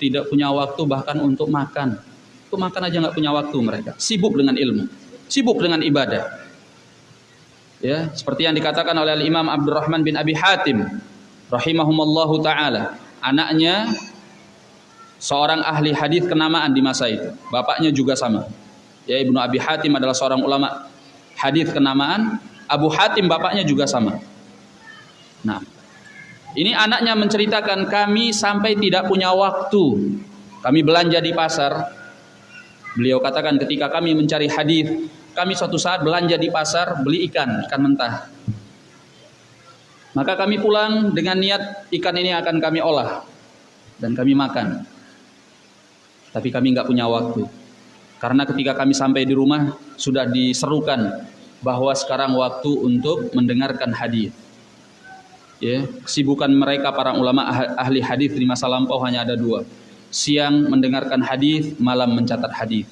tidak punya waktu bahkan untuk makan. Untuk makan aja nggak punya waktu mereka. Sibuk dengan ilmu, sibuk dengan ibadah. Ya, seperti yang dikatakan oleh Imam Abdurrahman bin Abi Hatim rahimahumallahu taala. Anaknya seorang ahli hadis kenamaan di masa itu. Bapaknya juga sama. Ya, Ibnu Abi Hatim adalah seorang ulama hadis kenamaan. Abu Hatim bapaknya juga sama. Nah, ini anaknya menceritakan kami sampai tidak punya waktu. Kami belanja di pasar. Beliau katakan ketika kami mencari hadis, kami suatu saat belanja di pasar beli ikan, ikan mentah. Maka kami pulang dengan niat ikan ini akan kami olah dan kami makan. Tapi kami nggak punya waktu. Karena ketika kami sampai di rumah sudah diserukan bahwa sekarang waktu untuk mendengarkan hadis ya kesibukan mereka para ulama ah, ahli hadis di masa lampau hanya ada dua siang mendengarkan hadis malam mencatat hadis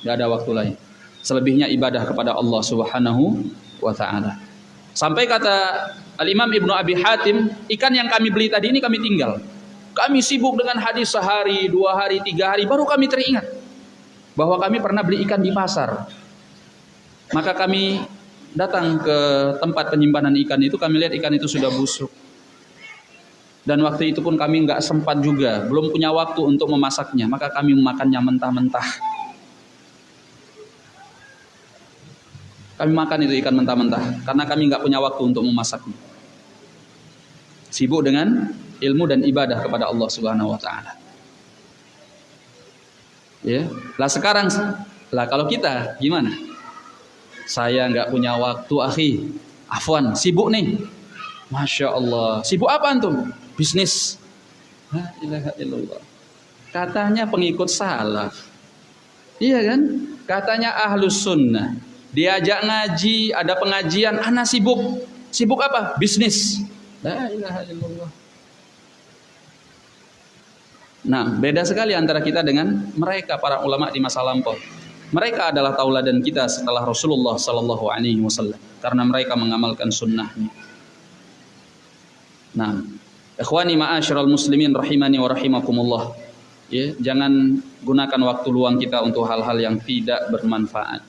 tidak ada waktu lain selebihnya ibadah kepada Allah Subhanahu wa taala. Sampai kata Al Imam Ibnu Abi Hatim ikan yang kami beli tadi ini kami tinggal. Kami sibuk dengan hadis sehari dua hari tiga hari baru kami teringat bahwa kami pernah beli ikan di pasar. Maka kami datang ke tempat penyimpanan ikan itu kami lihat ikan itu sudah busuk. Dan waktu itu pun kami nggak sempat juga belum punya waktu untuk memasaknya. Maka kami memakannya mentah-mentah kami makan itu ikan mentah-mentah karena kami nggak punya waktu untuk memasaknya sibuk dengan ilmu dan ibadah kepada Allah Subhanahu wa taala ya lah sekarang lah kalau kita gimana saya nggak punya waktu, akhi. Afwan, sibuk nih. Masya Allah. Sibuk apa antum? Bisnis. La. Katanya pengikut salaf. Iya kan? Katanya ahlus sunnah. Diajak ngaji, ada pengajian, anak sibuk. Sibuk apa? Bisnis. Nah, beda sekali antara kita dengan mereka para ulama di masa lampau. Mereka adalah tauladan kita setelah Rasulullah Sallallahu Alaihi Wasallam karena mereka mengamalkan sunnahnya. Nah, ikhwani ma'asyiral muslimin rahimani wa rahimakumullah. Ya, jangan gunakan waktu luang kita untuk hal-hal yang tidak bermanfaat.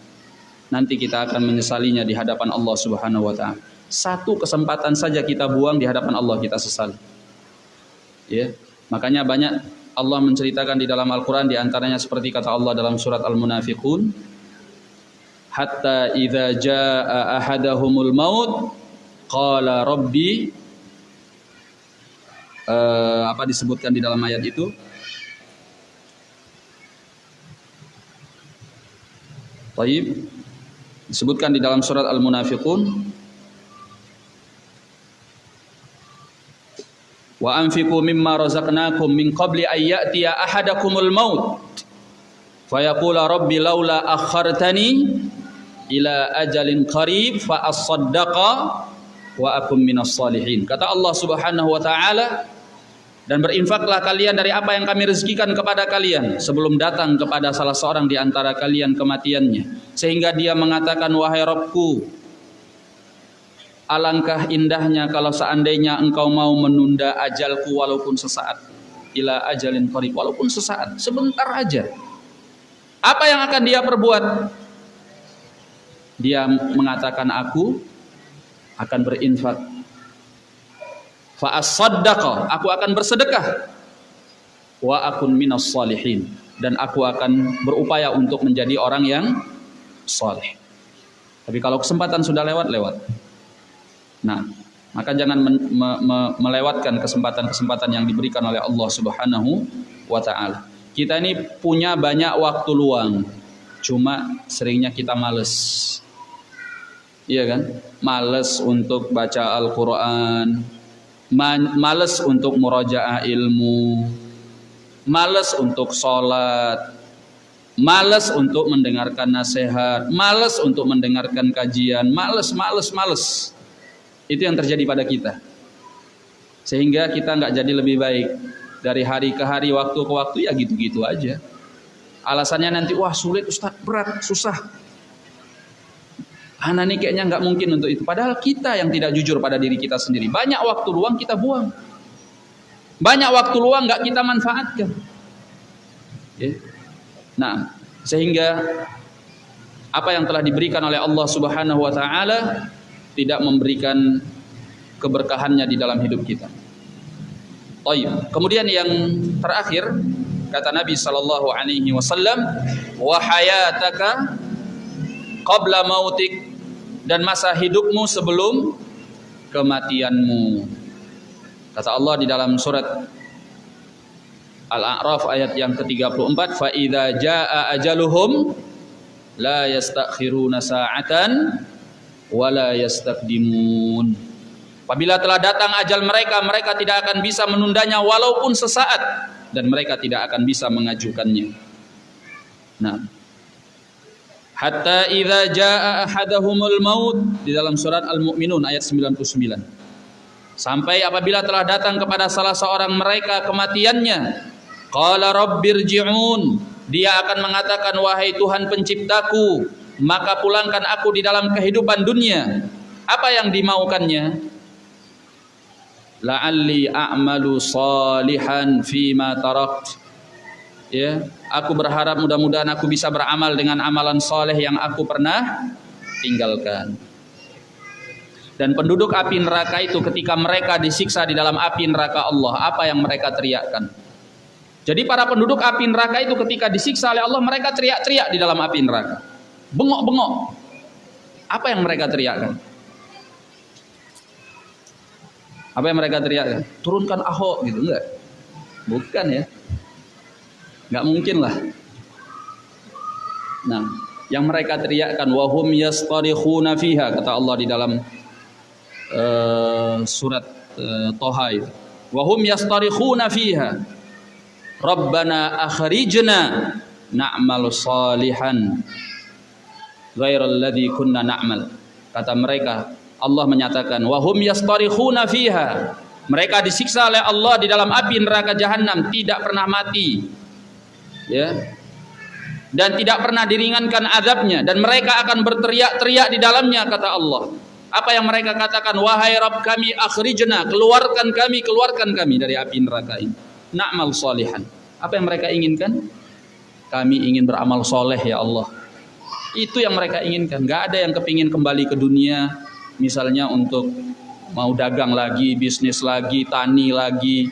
Nanti kita akan menyesalinya di hadapan Allah Subhanahu wa taala. Satu kesempatan saja kita buang di hadapan Allah kita sesali. Ya, makanya banyak Allah menceritakan di dalam Al-Quran di antaranya seperti kata Allah dalam surat Al-Munafiqun hatta idza jaa ahadahumul maut qala rabbi uh, apa disebutkan di dalam ayat itu Taib disebutkan di dalam surat Al-Munafiqun. Wa anfiqu mimma razaqnakum min qabli an ya'tiya ahadakumul maut. Fayaqula rabbi laula akhartani ila ajalin qarib fa asaddaqa wa akum minas salihin. Kata Allah Subhanahu wa taala dan berinfaklah kalian dari apa yang kami rezekikan kepada kalian sebelum datang kepada salah seorang di antara kalian kematiannya sehingga dia mengatakan wahai Rabbku Alangkah indahnya kalau seandainya engkau mau menunda ajalku walaupun sesaat. Ila ajalin qarib walaupun sesaat, sebentar aja. Apa yang akan dia perbuat? Dia mengatakan aku akan berinfak. Fa aku akan bersedekah. Wa akun minas salihin dan aku akan berupaya untuk menjadi orang yang saleh. Tapi kalau kesempatan sudah lewat, lewat. Nah, maka jangan me me melewatkan kesempatan-kesempatan yang diberikan oleh Allah Subhanahu wa taala. Kita ini punya banyak waktu luang, cuma seringnya kita males. Iya kan? Males untuk baca Al-Qur'an, males untuk murajaah ilmu. males untuk sholat, males untuk mendengarkan nasihat, males untuk mendengarkan kajian, males, males, males. Itu yang terjadi pada kita. Sehingga kita nggak jadi lebih baik dari hari ke hari, waktu ke waktu ya gitu-gitu aja. Alasannya nanti wah sulit Ustaz, berat, susah. Anak ini kayaknya nggak mungkin untuk itu. Padahal kita yang tidak jujur pada diri kita sendiri. Banyak waktu luang kita buang. Banyak waktu luang nggak kita manfaatkan. Ya. Nah, sehingga apa yang telah diberikan oleh Allah Subhanahu wa taala tidak memberikan keberkahannya di dalam hidup kita. Taib. Kemudian yang terakhir kata Nabi sallallahu alaihi wasallam, "Wa hayataka qabla mautik dan masa hidupmu sebelum kematianmu. Kata Allah di dalam surat Al-A'raf ayat yang ke-34, fa idza jaa ajaluhum la yastakhiruna sa'atan wa la yastaqdimun. Apabila telah datang ajal mereka, mereka tidak akan bisa menundanya walaupun sesaat dan mereka tidak akan bisa mengajukannya. Nah, hatta idza jaa ahadahumul maut di dalam surat Al-Mu'minun ayat 99. Sampai apabila telah datang kepada salah seorang mereka kematiannya, qala rabbirji'un, dia akan mengatakan wahai Tuhan penciptaku, maka pulangkan aku di dalam kehidupan dunia. Apa yang dimaukannya? La'alli a'malu salihan fima tarakt ya aku berharap mudah-mudahan aku bisa beramal dengan amalan soleh yang aku pernah tinggalkan. Dan penduduk api neraka itu ketika mereka disiksa di dalam api neraka Allah apa yang mereka teriakkan? Jadi para penduduk api neraka itu ketika disiksa oleh Allah mereka teriak-teriak di dalam api neraka. Bengok-bengok. Apa yang mereka teriakkan? Apa yang mereka teriakkan? Turunkan Ahok gitu enggak? Bukan ya nggak mungkin lah. Nah yang mereka teriakkan wahum yastarikhuna fiha kata Allah di dalam uh, surat uh, Toha itu. Wahum yastarikhuna fiha. Rabbana akhrijna na'mal salihan ghairal ladzi kunna na'mal. Kata mereka Allah menyatakan wahum yastarikhuna fiha. Mereka disiksa oleh Allah di dalam api neraka jahanam tidak pernah mati ya. Dan tidak pernah diringankan azabnya. Dan mereka akan berteriak-teriak di dalamnya kata Allah. Apa yang mereka katakan? Wahai Rabb kami akhrijna keluarkan kami keluarkan kami dari api neraka ini. Na'mal salihan. Apa yang mereka inginkan? Kami ingin beramal soleh ya Allah. Itu yang mereka inginkan. Gak ada yang kepingin kembali ke dunia misalnya untuk mau dagang lagi bisnis lagi tani lagi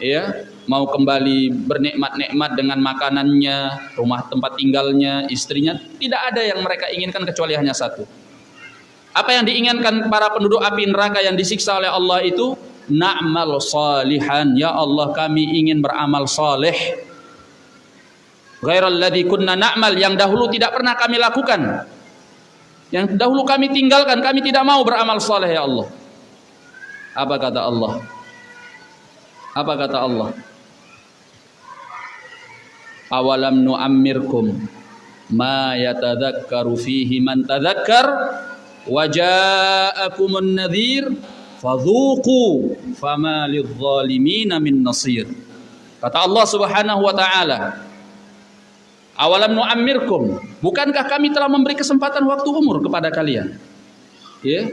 ya mau kembali bernikmat-nikmat dengan makanannya, rumah tempat tinggalnya, istrinya, tidak ada yang mereka inginkan kecuali hanya satu. Apa yang diinginkan para penduduk api neraka yang disiksa oleh Allah itu na'mal salihan. Ya Allah, kami ingin beramal saleh. Ghairal ladzi kunna na'mal yang dahulu tidak pernah kami lakukan. Yang dahulu kami tinggalkan, kami tidak mau beramal saleh ya Allah. Apa kata Allah? Apa kata Allah? Awalam nu'ammirkum ma yatadhakkaru fihi man tadhakkar wa ja'akumun nadhir fadhuqu fama lidh-dhalimin min nasir. Kata Allah Subhanahu wa taala awalam nu'ammirkum bukankah kami telah memberi kesempatan waktu umur kepada kalian? Ya.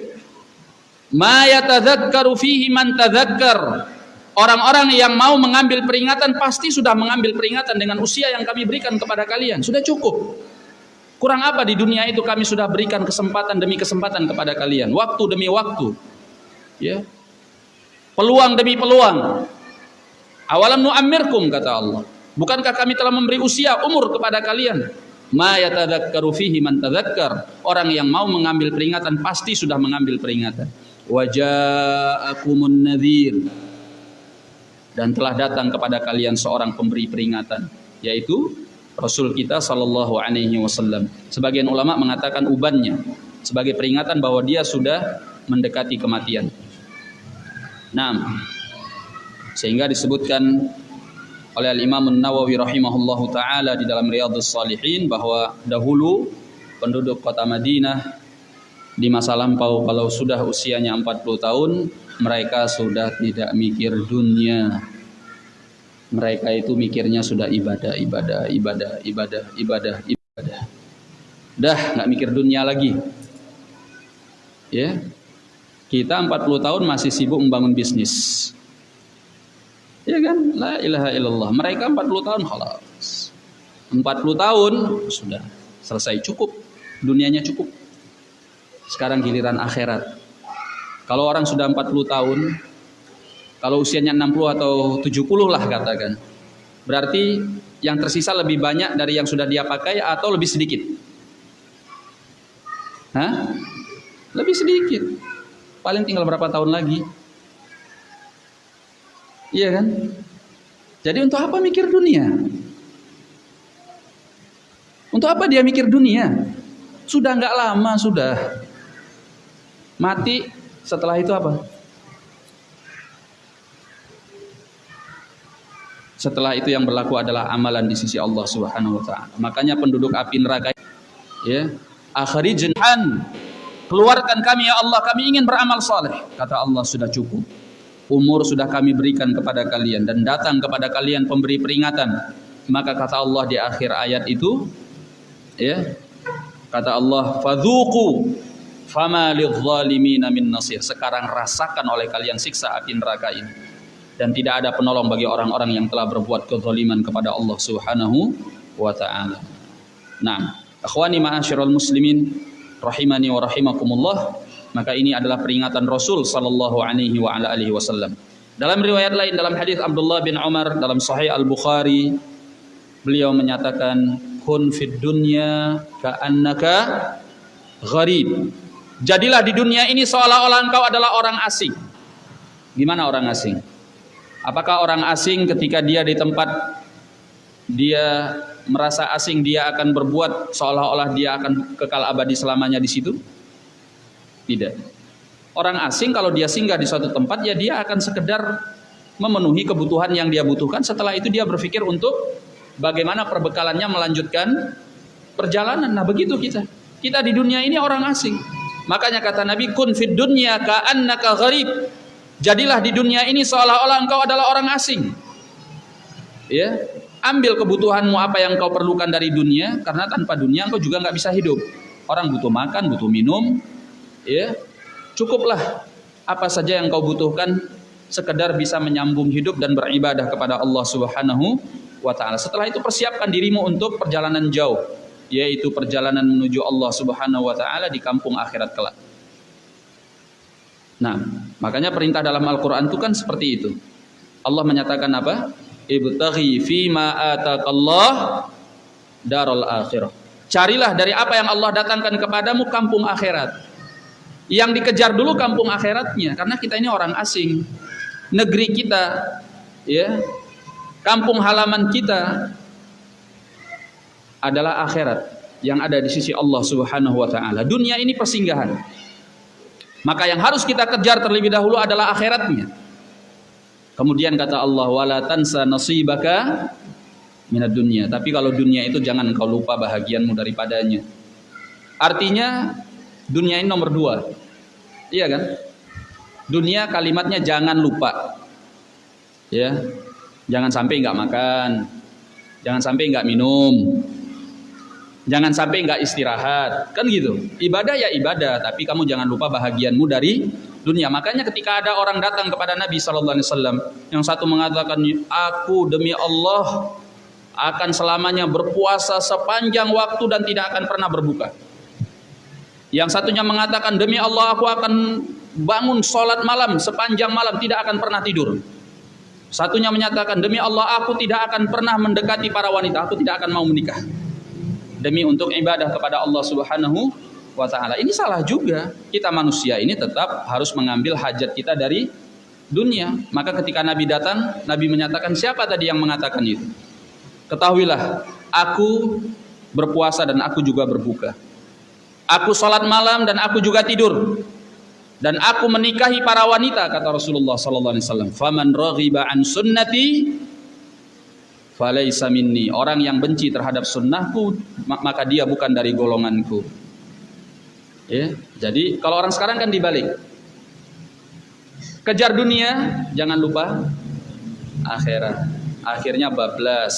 Ma yatadhakkaru fihi man tadhakkar Orang-orang yang mau mengambil peringatan pasti sudah mengambil peringatan dengan usia yang kami berikan kepada kalian. Sudah cukup. Kurang apa di dunia itu kami sudah berikan kesempatan demi kesempatan kepada kalian. Waktu demi waktu. Ya. Peluang demi peluang. Awalam nu'ammirkum kata Allah. Bukankah kami telah memberi usia umur kepada kalian? Ma fihi man. Orang yang mau mengambil peringatan pasti sudah mengambil peringatan. Waja'akumun nadhir dan telah datang kepada kalian seorang pemberi peringatan yaitu Rasul kita sallallahu alaihi wasallam. Sebagian ulama mengatakan ubannya sebagai peringatan bahwa dia sudah mendekati kematian. Nah, sehingga disebutkan oleh Imam Nawawi rahimahullahu taala di dalam Riyadhus Shalihin bahwa dahulu penduduk kota Madinah di masa lampau kalau sudah usianya 40 tahun mereka sudah tidak mikir dunia mereka itu mikirnya sudah ibadah ibadah ibadah ibadah ibadah ibadah dah nggak mikir dunia lagi ya kita 40 tahun masih sibuk membangun bisnis Ya kan? La ilaha illallah. Mereka 40 tahun halas. 40 tahun sudah selesai cukup. Dunianya cukup. Sekarang giliran akhirat. Kalau orang sudah 40 tahun, kalau usianya 60 atau 70 lah katakan. Berarti yang tersisa lebih banyak dari yang sudah dia pakai atau lebih sedikit? Hah? Lebih sedikit. Paling tinggal berapa tahun lagi? Iya kan? Jadi untuk apa mikir dunia? Untuk apa dia mikir dunia? Sudah nggak lama sudah. Mati setelah itu apa? Setelah itu yang berlaku adalah amalan di sisi Allah Subhanahu wa taala. Makanya penduduk api neraka ya, akhrijhan keluarkan kami ya Allah, kami ingin beramal saleh. Kata Allah sudah cukup umur sudah kami berikan kepada kalian dan datang kepada kalian pemberi peringatan maka kata Allah di akhir ayat itu ya kata Allah fadzuqu fama lidh-dhalimin min nasir sekarang rasakan oleh kalian siksa api neraka ini dan tidak ada penolong bagi orang-orang yang telah berbuat kezaliman kepada Allah Subhanahu wa taala. Nah, akhwani ma'asyiral muslimin rahimani wa rahimakumullah maka ini adalah peringatan Rasul sallallahu alaihi wa ala alihi wasallam. Dalam riwayat lain dalam hadis Abdullah bin Umar dalam Sahih Al-Bukhari beliau menyatakan kun fid dunya ka'annaka gharib. Jadilah di dunia ini seolah-olah engkau adalah orang asing. Gimana orang asing? Apakah orang asing ketika dia di tempat dia merasa asing dia akan berbuat seolah-olah dia akan kekal abadi selamanya di situ? Tidak. Orang asing kalau dia singgah di suatu tempat ya dia akan sekedar memenuhi kebutuhan yang dia butuhkan. Setelah itu dia berpikir untuk bagaimana perbekalannya melanjutkan perjalanan. Nah begitu kita. Kita di dunia ini orang asing. Makanya kata Nabi kun fid dunya ka'annaka gharib. Jadilah di dunia ini seolah-olah engkau adalah orang asing. Ya, ambil kebutuhanmu apa yang kau perlukan dari dunia karena tanpa dunia engkau juga nggak bisa hidup. Orang butuh makan, butuh minum, ya cukuplah apa saja yang kau butuhkan sekedar bisa menyambung hidup dan beribadah kepada Allah Subhanahu wa taala. Setelah itu persiapkan dirimu untuk perjalanan jauh, yaitu perjalanan menuju Allah Subhanahu wa taala di kampung akhirat kelak. Nah, makanya perintah dalam Al-Qur'an itu kan seperti itu. Allah menyatakan apa? Ibtaghi fima ataqallah darul akhirah. Carilah dari apa yang Allah datangkan kepadamu kampung akhirat. Yang dikejar dulu kampung akhiratnya karena kita ini orang asing. Negeri kita ya, kampung halaman kita adalah akhirat yang ada di sisi Allah Subhanahu wa taala. Dunia ini persinggahan. Maka yang harus kita kejar terlebih dahulu adalah akhiratnya. Kemudian kata Allah wala tansa nasibaka minad dunia. Tapi kalau dunia itu jangan kau lupa bahagianmu daripadanya. Artinya dunia ini nomor dua. Iya kan? Dunia kalimatnya jangan lupa. Ya. Jangan sampai nggak makan. Jangan sampai nggak minum. Jangan sampai nggak istirahat. Kan gitu. Ibadah ya ibadah, tapi kamu jangan lupa bahagianmu dari dunia. Makanya ketika ada orang datang kepada Nabi Shallallahu alaihi wasallam, yang satu mengatakan, "Aku demi Allah akan selamanya berpuasa sepanjang waktu dan tidak akan pernah berbuka." Yang satunya mengatakan demi Allah aku akan bangun sholat malam sepanjang malam tidak akan pernah tidur. Satunya menyatakan demi Allah aku tidak akan pernah mendekati para wanita, aku tidak akan mau menikah. Demi untuk ibadah kepada Allah Subhanahu wa taala. Ini salah juga. Kita manusia ini tetap harus mengambil hajat kita dari dunia. Maka ketika Nabi datang, Nabi menyatakan siapa tadi yang mengatakan itu? Ketahuilah, aku berpuasa dan aku juga berbuka. Aku sholat malam dan aku juga tidur. Dan aku menikahi para wanita kata Rasulullah sallallahu alaihi wasallam. Faman raghiba an sunnati falaisa minni. Orang yang benci terhadap sunnahku maka dia bukan dari golonganku. Ya, jadi kalau orang sekarang kan dibalik. Kejar dunia, jangan lupa akhirat. Akhirnya bablas.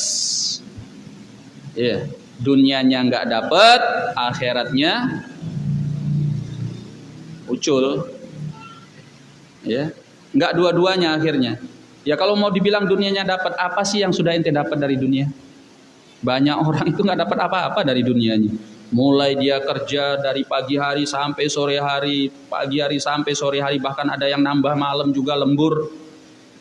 Ya, dunianya nggak dapat, akhiratnya ucul. Ya, nggak dua-duanya akhirnya. Ya kalau mau dibilang dunianya dapat apa sih yang sudah ente dapat dari dunia? Banyak orang itu nggak dapat apa-apa dari dunianya. Mulai dia kerja dari pagi hari sampai sore hari, pagi hari sampai sore hari, bahkan ada yang nambah malam juga lembur.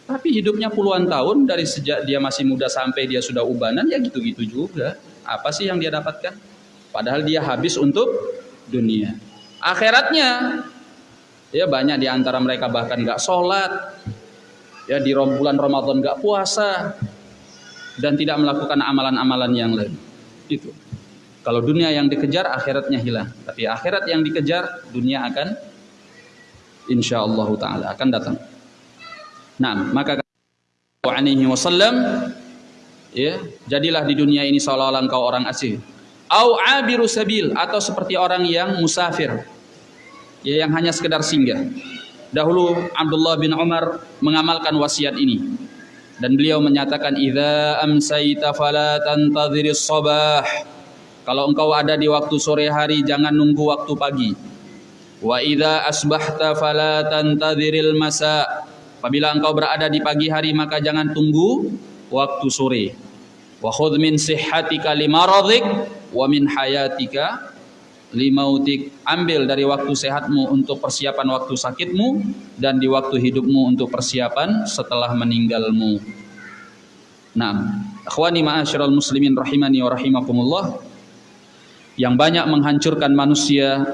Tapi hidupnya puluhan tahun dari sejak dia masih muda sampai dia sudah ubanan ya gitu-gitu juga. Apa sih yang dia dapatkan? Padahal dia habis untuk dunia. Akhiratnya ya banyak di antara mereka bahkan nggak sholat, ya di bulan Ramadan nggak puasa dan tidak melakukan amalan-amalan yang lain. Itu. Kalau dunia yang dikejar, akhiratnya hilang. Tapi akhirat yang dikejar, dunia akan insya Allah taala akan datang. Nah, maka alaihi wasallam ya, jadilah di dunia ini seolah-olah engkau orang asing. Au abiru sabil atau seperti orang yang musafir. Ya, yang hanya sekedar singgah. Dahulu Abdullah bin Umar mengamalkan wasiat ini dan beliau menyatakan idza amsayta fala tantadhiris sabah. Kalau engkau ada di waktu sore hari jangan nunggu waktu pagi. Wa idza asbahta fala tantadhiril masa. Apabila engkau berada di pagi hari maka jangan tunggu waktu sore. Wa khudh min sihhatika limaradhik wa min hayatika limautik ambil dari waktu sehatmu untuk persiapan waktu sakitmu dan di waktu hidupmu untuk persiapan setelah meninggalmu. Nah, akhwani ma'asyiral muslimin rahimani wa rahimakumullah yang banyak menghancurkan manusia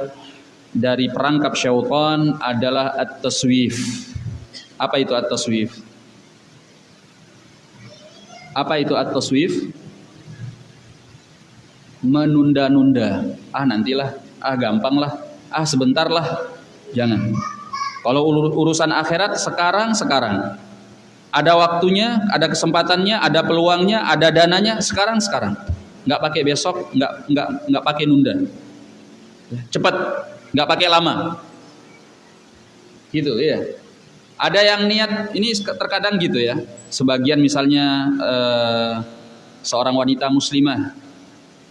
dari perangkap syaitan adalah at-taswif. Apa itu at-taswif? Apa itu at-taswif? Menunda-nunda. Ah nantilah, ah gampang lah, ah sebentar lah. Jangan. Kalau urusan akhirat sekarang sekarang. Ada waktunya, ada kesempatannya, ada peluangnya, ada dananya sekarang sekarang. Nggak pakai besok, nggak nggak nggak pakai nunda. Cepat, nggak pakai lama. Gitu ya. Ada yang niat ini terkadang gitu ya. Sebagian misalnya eh, seorang wanita muslimah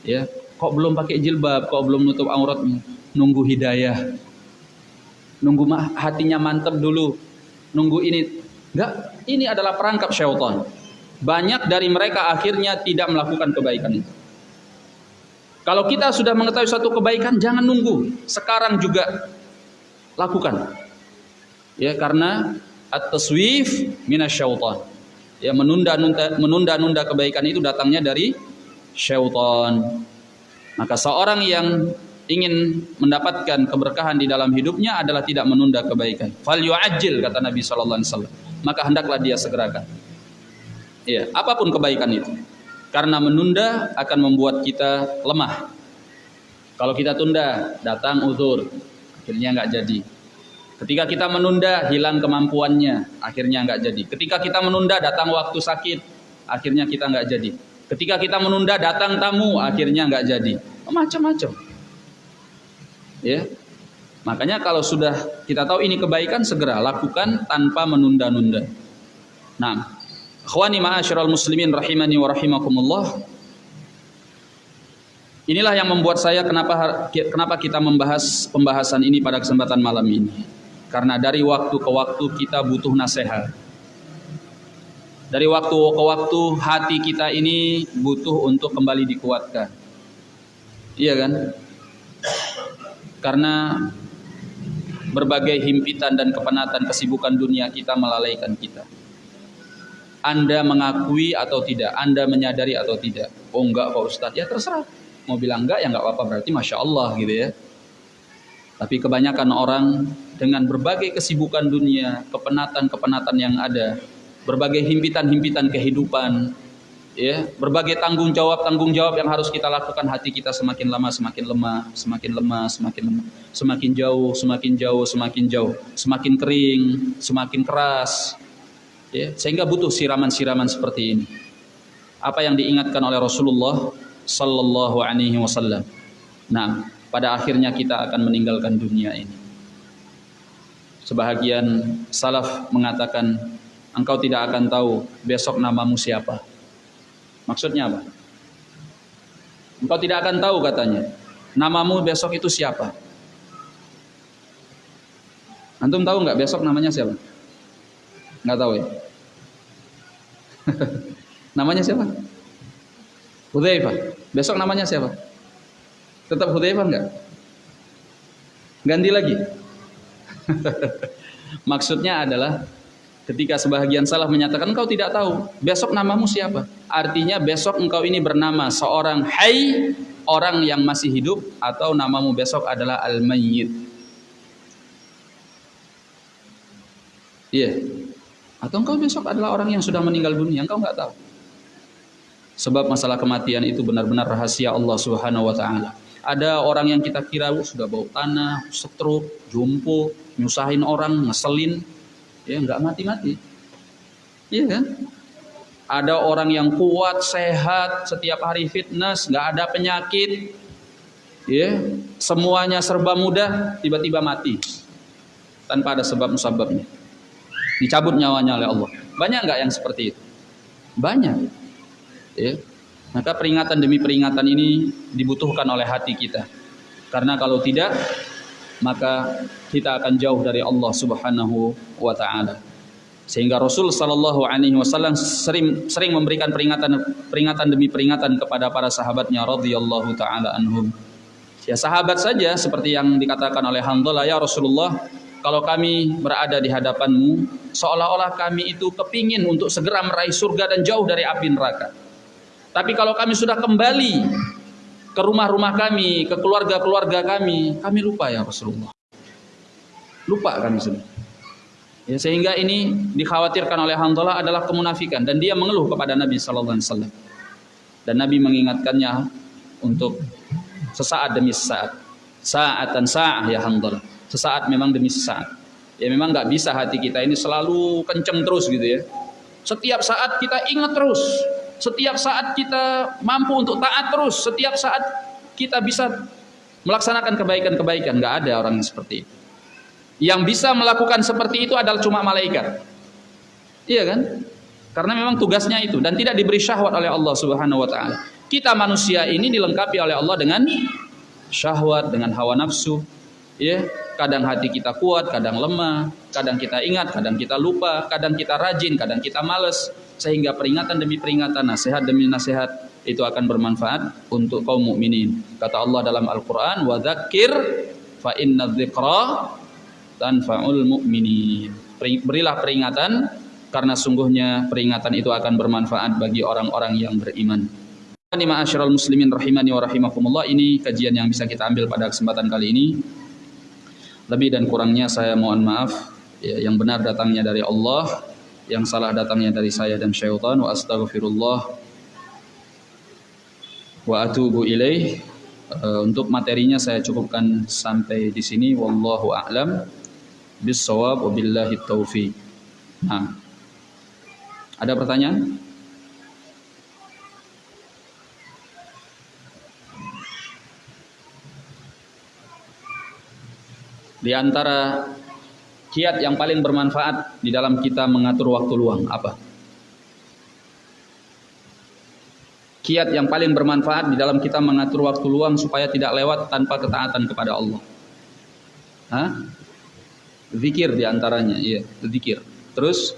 ya. Kok belum pakai jilbab kok belum nutup auratnya nunggu hidayah. Nunggu hatinya mantap dulu. Nunggu ini. Enggak ini adalah perangkap syaitan. Banyak dari mereka akhirnya tidak melakukan kebaikan itu. Kalau kita sudah mengetahui suatu kebaikan jangan nunggu. Sekarang juga lakukan. Ya karena at-taswif minasyaitan ya menunda-nunda menunda-nunda kebaikan itu datangnya dari syaitan. Maka seorang yang ingin mendapatkan keberkahan di dalam hidupnya adalah tidak menunda kebaikan. Fal yu'ajjil kata Nabi sallallahu alaihi wasallam. Maka hendaklah dia segerakan. Iya, apa pun kebaikan itu. Karena menunda akan membuat kita lemah. Kalau kita tunda, datang uzur, akhirnya nggak jadi. Ketika kita menunda, hilang kemampuannya, akhirnya nggak jadi. Ketika kita menunda, datang waktu sakit, akhirnya kita nggak jadi. Ketika kita menunda datang tamu akhirnya nggak jadi. Macam-macam. Ya. Makanya kalau sudah kita tahu ini kebaikan segera lakukan tanpa menunda-nunda. Nah, akhwani ma'asyiral muslimin rahimani wa rahimakumullah. Inilah yang membuat saya kenapa kenapa kita membahas pembahasan ini pada kesempatan malam ini. Karena dari waktu ke waktu kita butuh nasihat dari waktu ke waktu hati kita ini butuh untuk kembali dikuatkan. Iya kan? Karena berbagai himpitan dan kepenatan kesibukan dunia kita melalaikan kita. Anda mengakui atau tidak, Anda menyadari atau tidak. Oh enggak Pak Ustadz, ya terserah. Mau bilang enggak ya enggak apa-apa berarti Masya Allah gitu ya. Tapi kebanyakan orang dengan berbagai kesibukan dunia, kepenatan-kepenatan yang ada, berbagai himpitan-himpitan kehidupan, ya, berbagai tanggung jawab tanggung jawab yang harus kita lakukan hati kita semakin lama semakin lemah, semakin lemah, semakin lemah, semakin jauh, semakin jauh, semakin jauh, semakin kering, semakin keras, ya, sehingga butuh siraman-siraman seperti ini. apa yang diingatkan oleh Rasulullah sallallahu alaihi wasallam. Nah, pada akhirnya kita akan meninggalkan dunia ini. Sebahagian salaf mengatakan, engkau tidak akan tahu besok namamu siapa. Maksudnya apa? Engkau tidak akan tahu katanya. Namamu besok itu siapa? Antum tahu nggak besok namanya siapa? Nggak tahu ya? namanya siapa? Hudzaifah. Besok namanya siapa? Tetap Hudzaifah nggak? Ganti lagi. Maksudnya adalah ketika sebahagian salah menyatakan engkau tidak tahu besok namamu siapa? Artinya besok engkau ini bernama seorang hai orang yang masih hidup atau namamu besok adalah al-mayyit. Iya. Atau engkau besok adalah orang yang sudah meninggal dunia, engkau nggak tahu. Sebab masalah kematian itu benar-benar rahasia Allah Subhanahu wa taala. Ada orang yang kita kira sudah bau tanah, stroke, jumpo, nyusahin orang, ngeselin, ya nggak mati-mati. Iya kan? Ada orang yang kuat, sehat, setiap hari fitness, nggak ada penyakit, ya semuanya serba mudah, tiba-tiba mati tanpa ada sebab musababnya. Dicabut nyawanya oleh Allah. Banyak nggak yang seperti itu? Banyak. Ya. Maka peringatan demi peringatan ini dibutuhkan oleh hati kita. Karena kalau tidak, maka kita akan jauh dari Allah Subhanahu wa taala. Sehingga Rasul sallallahu alaihi wasallam sering sering memberikan peringatan peringatan demi peringatan kepada para sahabatnya radhiyallahu taala anhum. Ya sahabat saja seperti yang dikatakan oleh Hamdalah ya Rasulullah, kalau kami berada di hadapanmu seolah-olah kami itu kepingin untuk segera meraih surga dan jauh dari api neraka. Tapi kalau kami sudah kembali ke rumah-rumah kami, ke keluarga-keluarga kami, kami lupa ya Rasulullah. Lupa kami sudah. Ya, sehingga ini dikhawatirkan oleh Hanzalah adalah kemunafikan dan dia mengeluh kepada Nabi sallallahu alaihi wasallam. Dan Nabi mengingatkannya untuk sesaat demi sesaat. Saat dan sa'ah ya Hanzalah. Sesaat memang demi sesaat. Ya memang nggak bisa hati kita ini selalu kenceng terus gitu ya. Setiap saat kita ingat terus setiap saat kita mampu untuk taat terus, setiap saat kita bisa melaksanakan kebaikan-kebaikan, nggak ada orang yang seperti itu. Yang bisa melakukan seperti itu adalah cuma malaikat. Iya kan? Karena memang tugasnya itu dan tidak diberi syahwat oleh Allah Subhanahu wa taala. Kita manusia ini dilengkapi oleh Allah dengan syahwat, dengan hawa nafsu, ya. Kadang hati kita kuat, kadang lemah, kadang kita ingat, kadang kita lupa, kadang kita rajin, kadang kita males sehingga peringatan demi peringatan, nasihat demi nasihat itu akan bermanfaat untuk kaum mukminin. Kata Allah dalam Al-Qur'an, "Wa dzakir fa inna dzikra tanfa'ul mu'minin." Berilah peringatan karena sungguhnya peringatan itu akan bermanfaat bagi orang-orang yang beriman. Ini ma'asyiral muslimin rahimani wa rahimakumullah. Ini kajian yang bisa kita ambil pada kesempatan kali ini. Lebih dan kurangnya saya mohon maaf. Ya, yang benar datangnya dari Allah yang salah datangnya dari saya dan syaitan wa astaghfirullah wa atubu ilaih uh, untuk materinya saya cukupkan sampai di sini wallahu a'lam bissawab wa billahi taufiq nah ada pertanyaan di antara kiat yang paling bermanfaat di dalam kita mengatur waktu luang apa? Kiat yang paling bermanfaat di dalam kita mengatur waktu luang supaya tidak lewat tanpa ketaatan kepada Allah. Hah? Zikir di antaranya, iya, zikir. Terus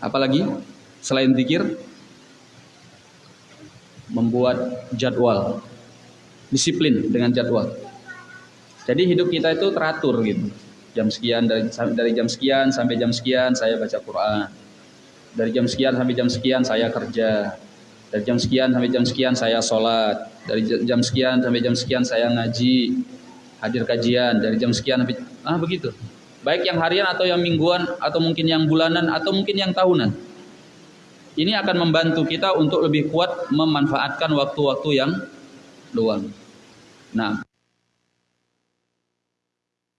apalagi selain zikir membuat jadwal disiplin dengan jadwal jadi hidup kita itu teratur gitu. Jam sekian dari dari jam sekian sampai jam sekian saya baca Quran. Dari jam sekian sampai jam sekian saya kerja. Dari jam sekian sampai jam sekian saya sholat. Dari jam sekian sampai jam sekian saya ngaji, hadir kajian. Dari jam sekian ah begitu. Baik yang harian atau yang mingguan atau mungkin yang bulanan atau mungkin yang tahunan. Ini akan membantu kita untuk lebih kuat memanfaatkan waktu-waktu yang luang. Nah,